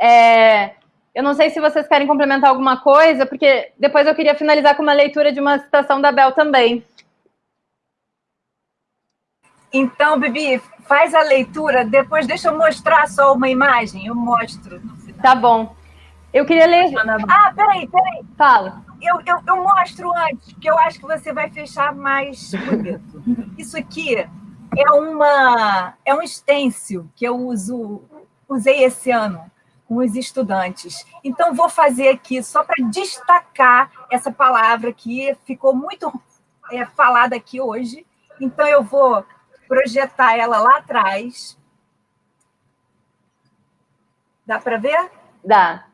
É, eu não sei se vocês querem complementar alguma coisa, porque depois eu queria finalizar com uma leitura de uma citação da Bel também.
Então, Bibi, faz a leitura, depois deixa eu mostrar só uma imagem, eu mostro.
Tá bom. Eu queria ler.
Ah, peraí, peraí.
Fala.
Eu, eu, eu mostro antes, porque eu acho que você vai fechar mais bonito. Isso aqui é uma é um stencil que eu uso, usei esse ano com os estudantes. Então, vou fazer aqui só para destacar essa palavra que ficou muito é, falada aqui hoje. Então, eu vou projetar ela lá atrás. Dá para ver?
Dá.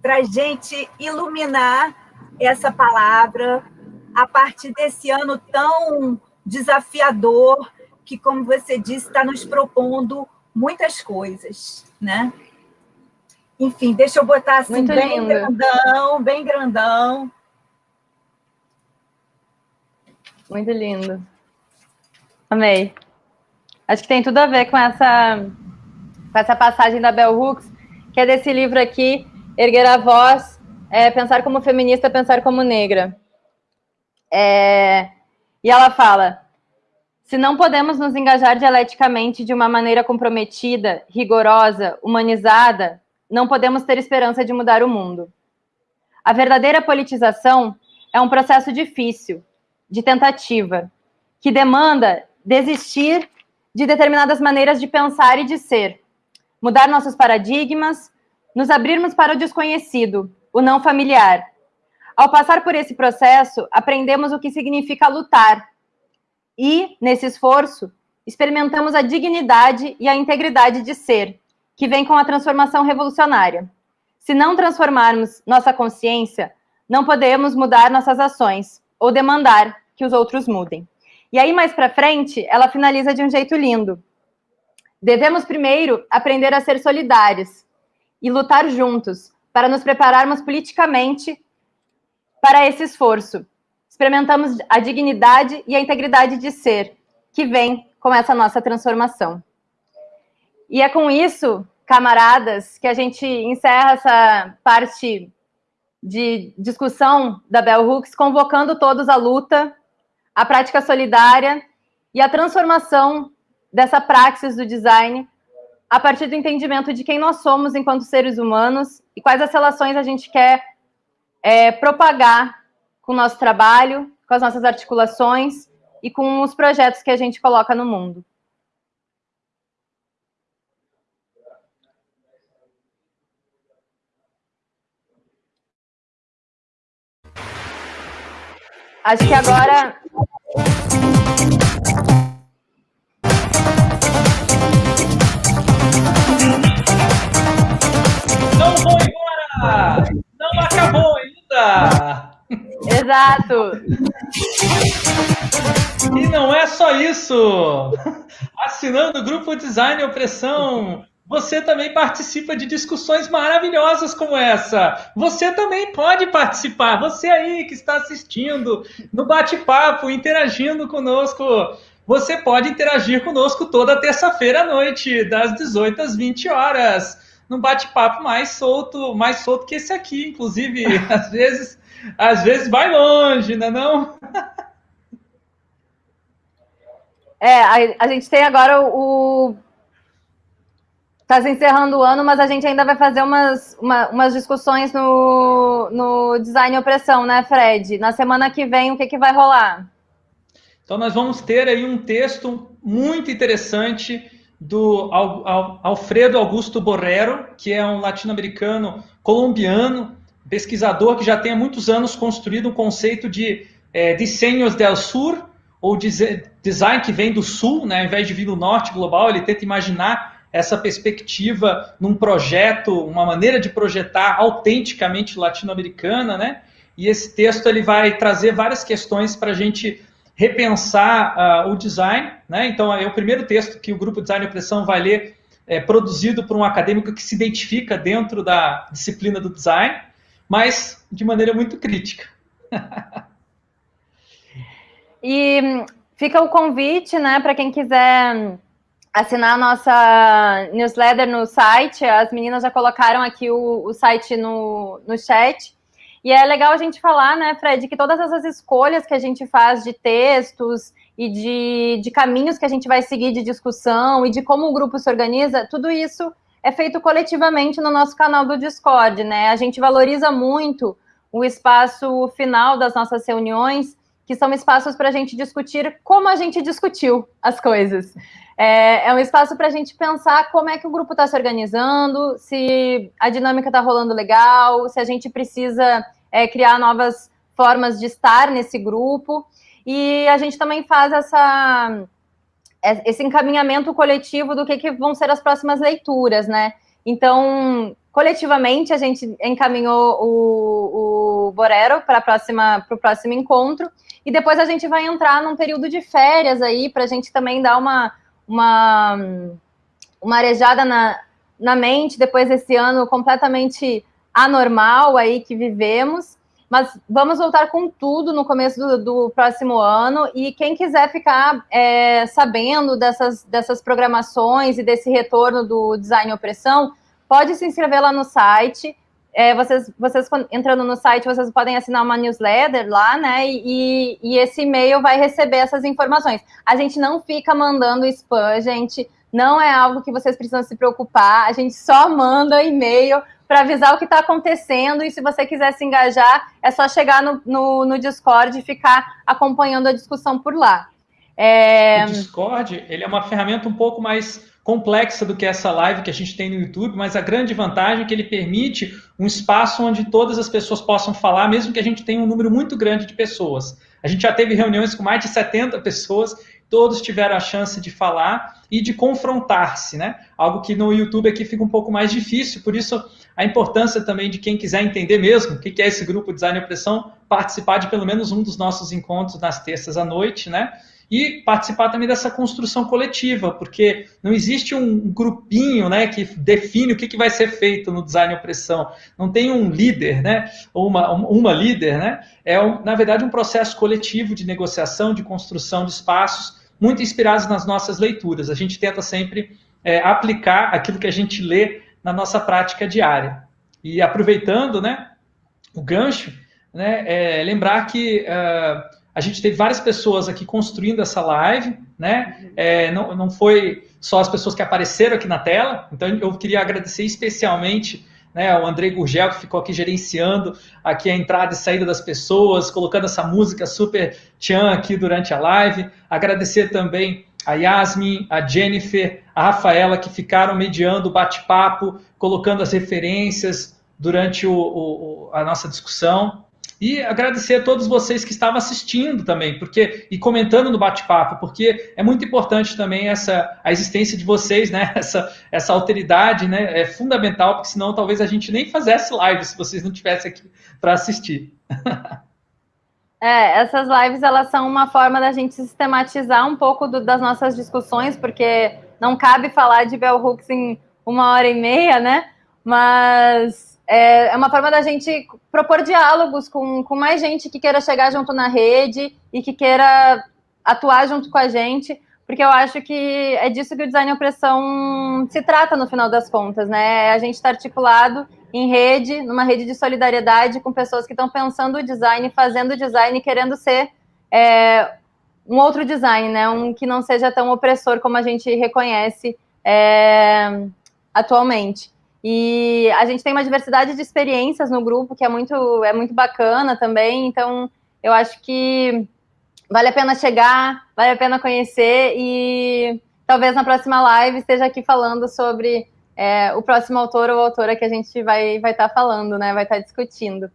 Para a gente iluminar essa palavra a partir desse ano tão desafiador que, como você disse, está nos propondo muitas coisas, né? Enfim, deixa eu botar assim Muito bem lindo. grandão, bem grandão.
Muito lindo. Amei. Acho que tem tudo a ver com essa, com essa passagem da Bell Hooks, que é desse livro aqui, Erguer a Voz, é, Pensar como Feminista, Pensar como Negra. É, e ela fala, se não podemos nos engajar dialeticamente de uma maneira comprometida, rigorosa, humanizada, não podemos ter esperança de mudar o mundo. A verdadeira politização é um processo difícil, de tentativa, que demanda desistir de determinadas maneiras de pensar e de ser, mudar nossos paradigmas, nos abrirmos para o desconhecido, o não familiar. Ao passar por esse processo, aprendemos o que significa lutar. E, nesse esforço, experimentamos a dignidade e a integridade de ser, que vem com a transformação revolucionária. Se não transformarmos nossa consciência, não podemos mudar nossas ações ou demandar que os outros mudem. E aí, mais para frente, ela finaliza de um jeito lindo. Devemos primeiro aprender a ser solidários e lutar juntos para nos prepararmos politicamente para esse esforço. Experimentamos a dignidade e a integridade de ser, que vem com essa nossa transformação. E é com isso, camaradas, que a gente encerra essa parte de discussão da Bell Hooks, convocando todos à luta, à prática solidária e à transformação dessa praxis do design a partir do entendimento de quem nós somos enquanto seres humanos e quais as relações a gente quer é, propagar com o nosso trabalho, com as nossas articulações e com os projetos que a gente coloca no mundo. Acho que agora
Não vou embora! Não acabou ainda!
Exato!
E não é só isso! Assinando o grupo Design Opressão, você também participa de discussões maravilhosas como essa. Você também pode participar. Você aí que está assistindo no bate-papo, interagindo conosco. Você pode interagir conosco toda terça-feira à noite, das 18 às 20 horas, num bate-papo mais solto, mais solto que esse aqui, inclusive, às vezes, às vezes vai longe, não é não?
É, a, a gente tem agora o Está se encerrando o ano, mas a gente ainda vai fazer umas, uma, umas discussões no, no Design Opressão, né, Fred? Na semana que vem, o que, que vai rolar?
Então, nós vamos ter aí um texto muito interessante do Alfredo Augusto Borrero, que é um latino-americano colombiano, pesquisador que já tem há muitos anos construído um conceito de é, desenhos del sur, ou design que vem do sul, né, ao invés de vir do norte global, ele tenta imaginar essa perspectiva num projeto, uma maneira de projetar autenticamente latino-americana, né? E esse texto ele vai trazer várias questões para a gente repensar uh, o design, né? Então é o primeiro texto que o grupo Design e Opressão vai ler, é, produzido por um acadêmico que se identifica dentro da disciplina do design, mas de maneira muito crítica.
e hum, fica o convite, né, para quem quiser assinar a nossa newsletter no site. As meninas já colocaram aqui o, o site no, no chat. E é legal a gente falar, né, Fred, que todas essas escolhas que a gente faz de textos e de, de caminhos que a gente vai seguir de discussão e de como o grupo se organiza, tudo isso é feito coletivamente no nosso canal do Discord, né? A gente valoriza muito o espaço final das nossas reuniões, que são espaços para a gente discutir como a gente discutiu as coisas. É, é um espaço para a gente pensar como é que o grupo está se organizando, se a dinâmica está rolando legal, se a gente precisa é, criar novas formas de estar nesse grupo. E a gente também faz essa, esse encaminhamento coletivo do que, que vão ser as próximas leituras, né? Então, coletivamente, a gente encaminhou o, o Borero para o próximo encontro, e depois a gente vai entrar num período de férias aí, para a gente também dar uma uma, uma arejada na, na mente depois desse ano completamente anormal aí que vivemos. Mas vamos voltar com tudo no começo do, do próximo ano. E quem quiser ficar é, sabendo dessas, dessas programações e desse retorno do Design Opressão, pode se inscrever lá no site. é, vocês, vocês entrando no site, vocês podem assinar uma newsletter lá, né? E, e esse e-mail vai receber essas informações. A gente não fica mandando spam, gente. Não é algo que vocês precisam se preocupar. A gente só manda e-mail para avisar o que está acontecendo. E se você quiser se engajar, é só chegar no, no, no Discord e ficar acompanhando a discussão por lá.
É... O Discord ele é uma ferramenta um pouco mais complexa do que essa live que a gente tem no YouTube, mas a grande vantagem é que ele permite um espaço onde todas as pessoas possam falar, mesmo que a gente tenha um número muito grande de pessoas. A gente já teve reuniões com mais de 70 pessoas, todos tiveram a chance de falar e de confrontar-se, né? Algo que no YouTube aqui fica um pouco mais difícil, por isso a importância também de quem quiser entender mesmo o que é esse grupo Design e Opressão, participar de pelo menos um dos nossos encontros nas terças à noite, né? e participar também dessa construção coletiva, porque não existe um grupinho né, que define o que, que vai ser feito no design opressão. Não tem um líder, né, ou uma, uma líder, né? É, na verdade, um processo coletivo de negociação, de construção de espaços, muito inspirados nas nossas leituras. A gente tenta sempre é, aplicar aquilo que a gente lê na nossa prática diária. E aproveitando né, o gancho, né, é, lembrar que. Uh, a gente teve várias pessoas aqui construindo essa live, né? É, não, não foi só as pessoas que apareceram aqui na tela, então eu queria agradecer especialmente né, o André Gurgel, que ficou aqui gerenciando aqui a entrada e saída das pessoas, colocando essa música super tchan aqui durante a live. Agradecer também a Yasmin, a Jennifer, a Rafaela, que ficaram mediando o bate-papo, colocando as referências durante o, o, a nossa discussão. E agradecer a todos vocês que estavam assistindo também, porque e comentando no bate-papo, porque é muito importante também essa a existência de vocês, né? Essa, essa alteridade, né? É fundamental, porque senão talvez a gente nem fizesse live se vocês não estivessem aqui para assistir.
É, essas lives elas são uma forma da gente sistematizar um pouco do, das nossas discussões, porque não cabe falar de Bell Hooks em uma hora e meia, né? Mas é, é uma forma da gente propor diálogos com, com mais gente que queira chegar junto na rede e que queira atuar junto com a gente, porque eu acho que é disso que o design opressão se trata no final das contas, né? É a gente está articulado em rede, numa rede de solidariedade com pessoas que estão pensando o design, fazendo o design, querendo ser é, um outro design, né? Um que não seja tão opressor como a gente reconhece é, atualmente. E a gente tem uma diversidade de experiências no grupo que é muito, é muito bacana também. Então, eu acho que vale a pena chegar, vale a pena conhecer e talvez na próxima live esteja aqui falando sobre é, o próximo autor ou autora que a gente vai vai estar tá falando, né? Vai estar tá discutindo.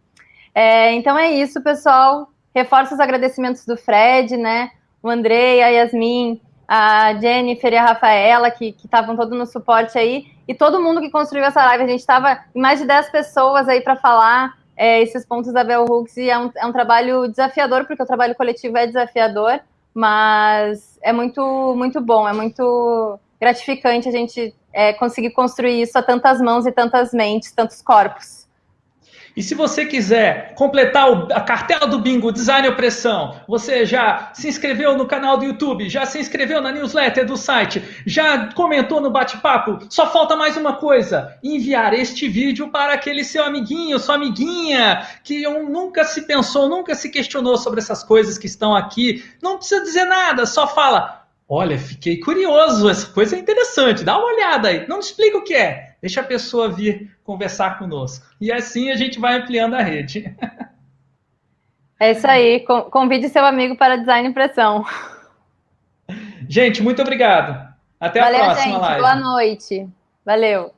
É, então é isso, pessoal. Reforço os agradecimentos do Fred, né? O Andrei, a Yasmin, a Jennifer e a Rafaela, que estavam todos no suporte aí e todo mundo que construiu essa live. A gente estava mais de 10 pessoas aí para falar é, esses pontos da Bell Hooks e é um, é um trabalho desafiador, porque o trabalho coletivo é desafiador, mas é muito, muito bom, é muito gratificante a gente é, conseguir construir isso a tantas mãos e tantas mentes, tantos corpos.
E se você quiser completar a cartela do bingo Design Opressão, você já se inscreveu no canal do YouTube, já se inscreveu na newsletter do site, já comentou no bate-papo, só falta mais uma coisa: enviar este vídeo para aquele seu amiguinho, sua amiguinha, que nunca se pensou, nunca se questionou sobre essas coisas que estão aqui. Não precisa dizer nada, só fala. Olha, fiquei curioso, essa coisa é interessante, dá uma olhada aí. Não me explica o que é Deixa a pessoa vir conversar conosco. E assim a gente vai ampliando a rede.
É isso aí. Convide seu amigo para design impressão.
Gente, muito obrigado. Até Valeu, a próxima
gente.
live.
Boa noite. Valeu.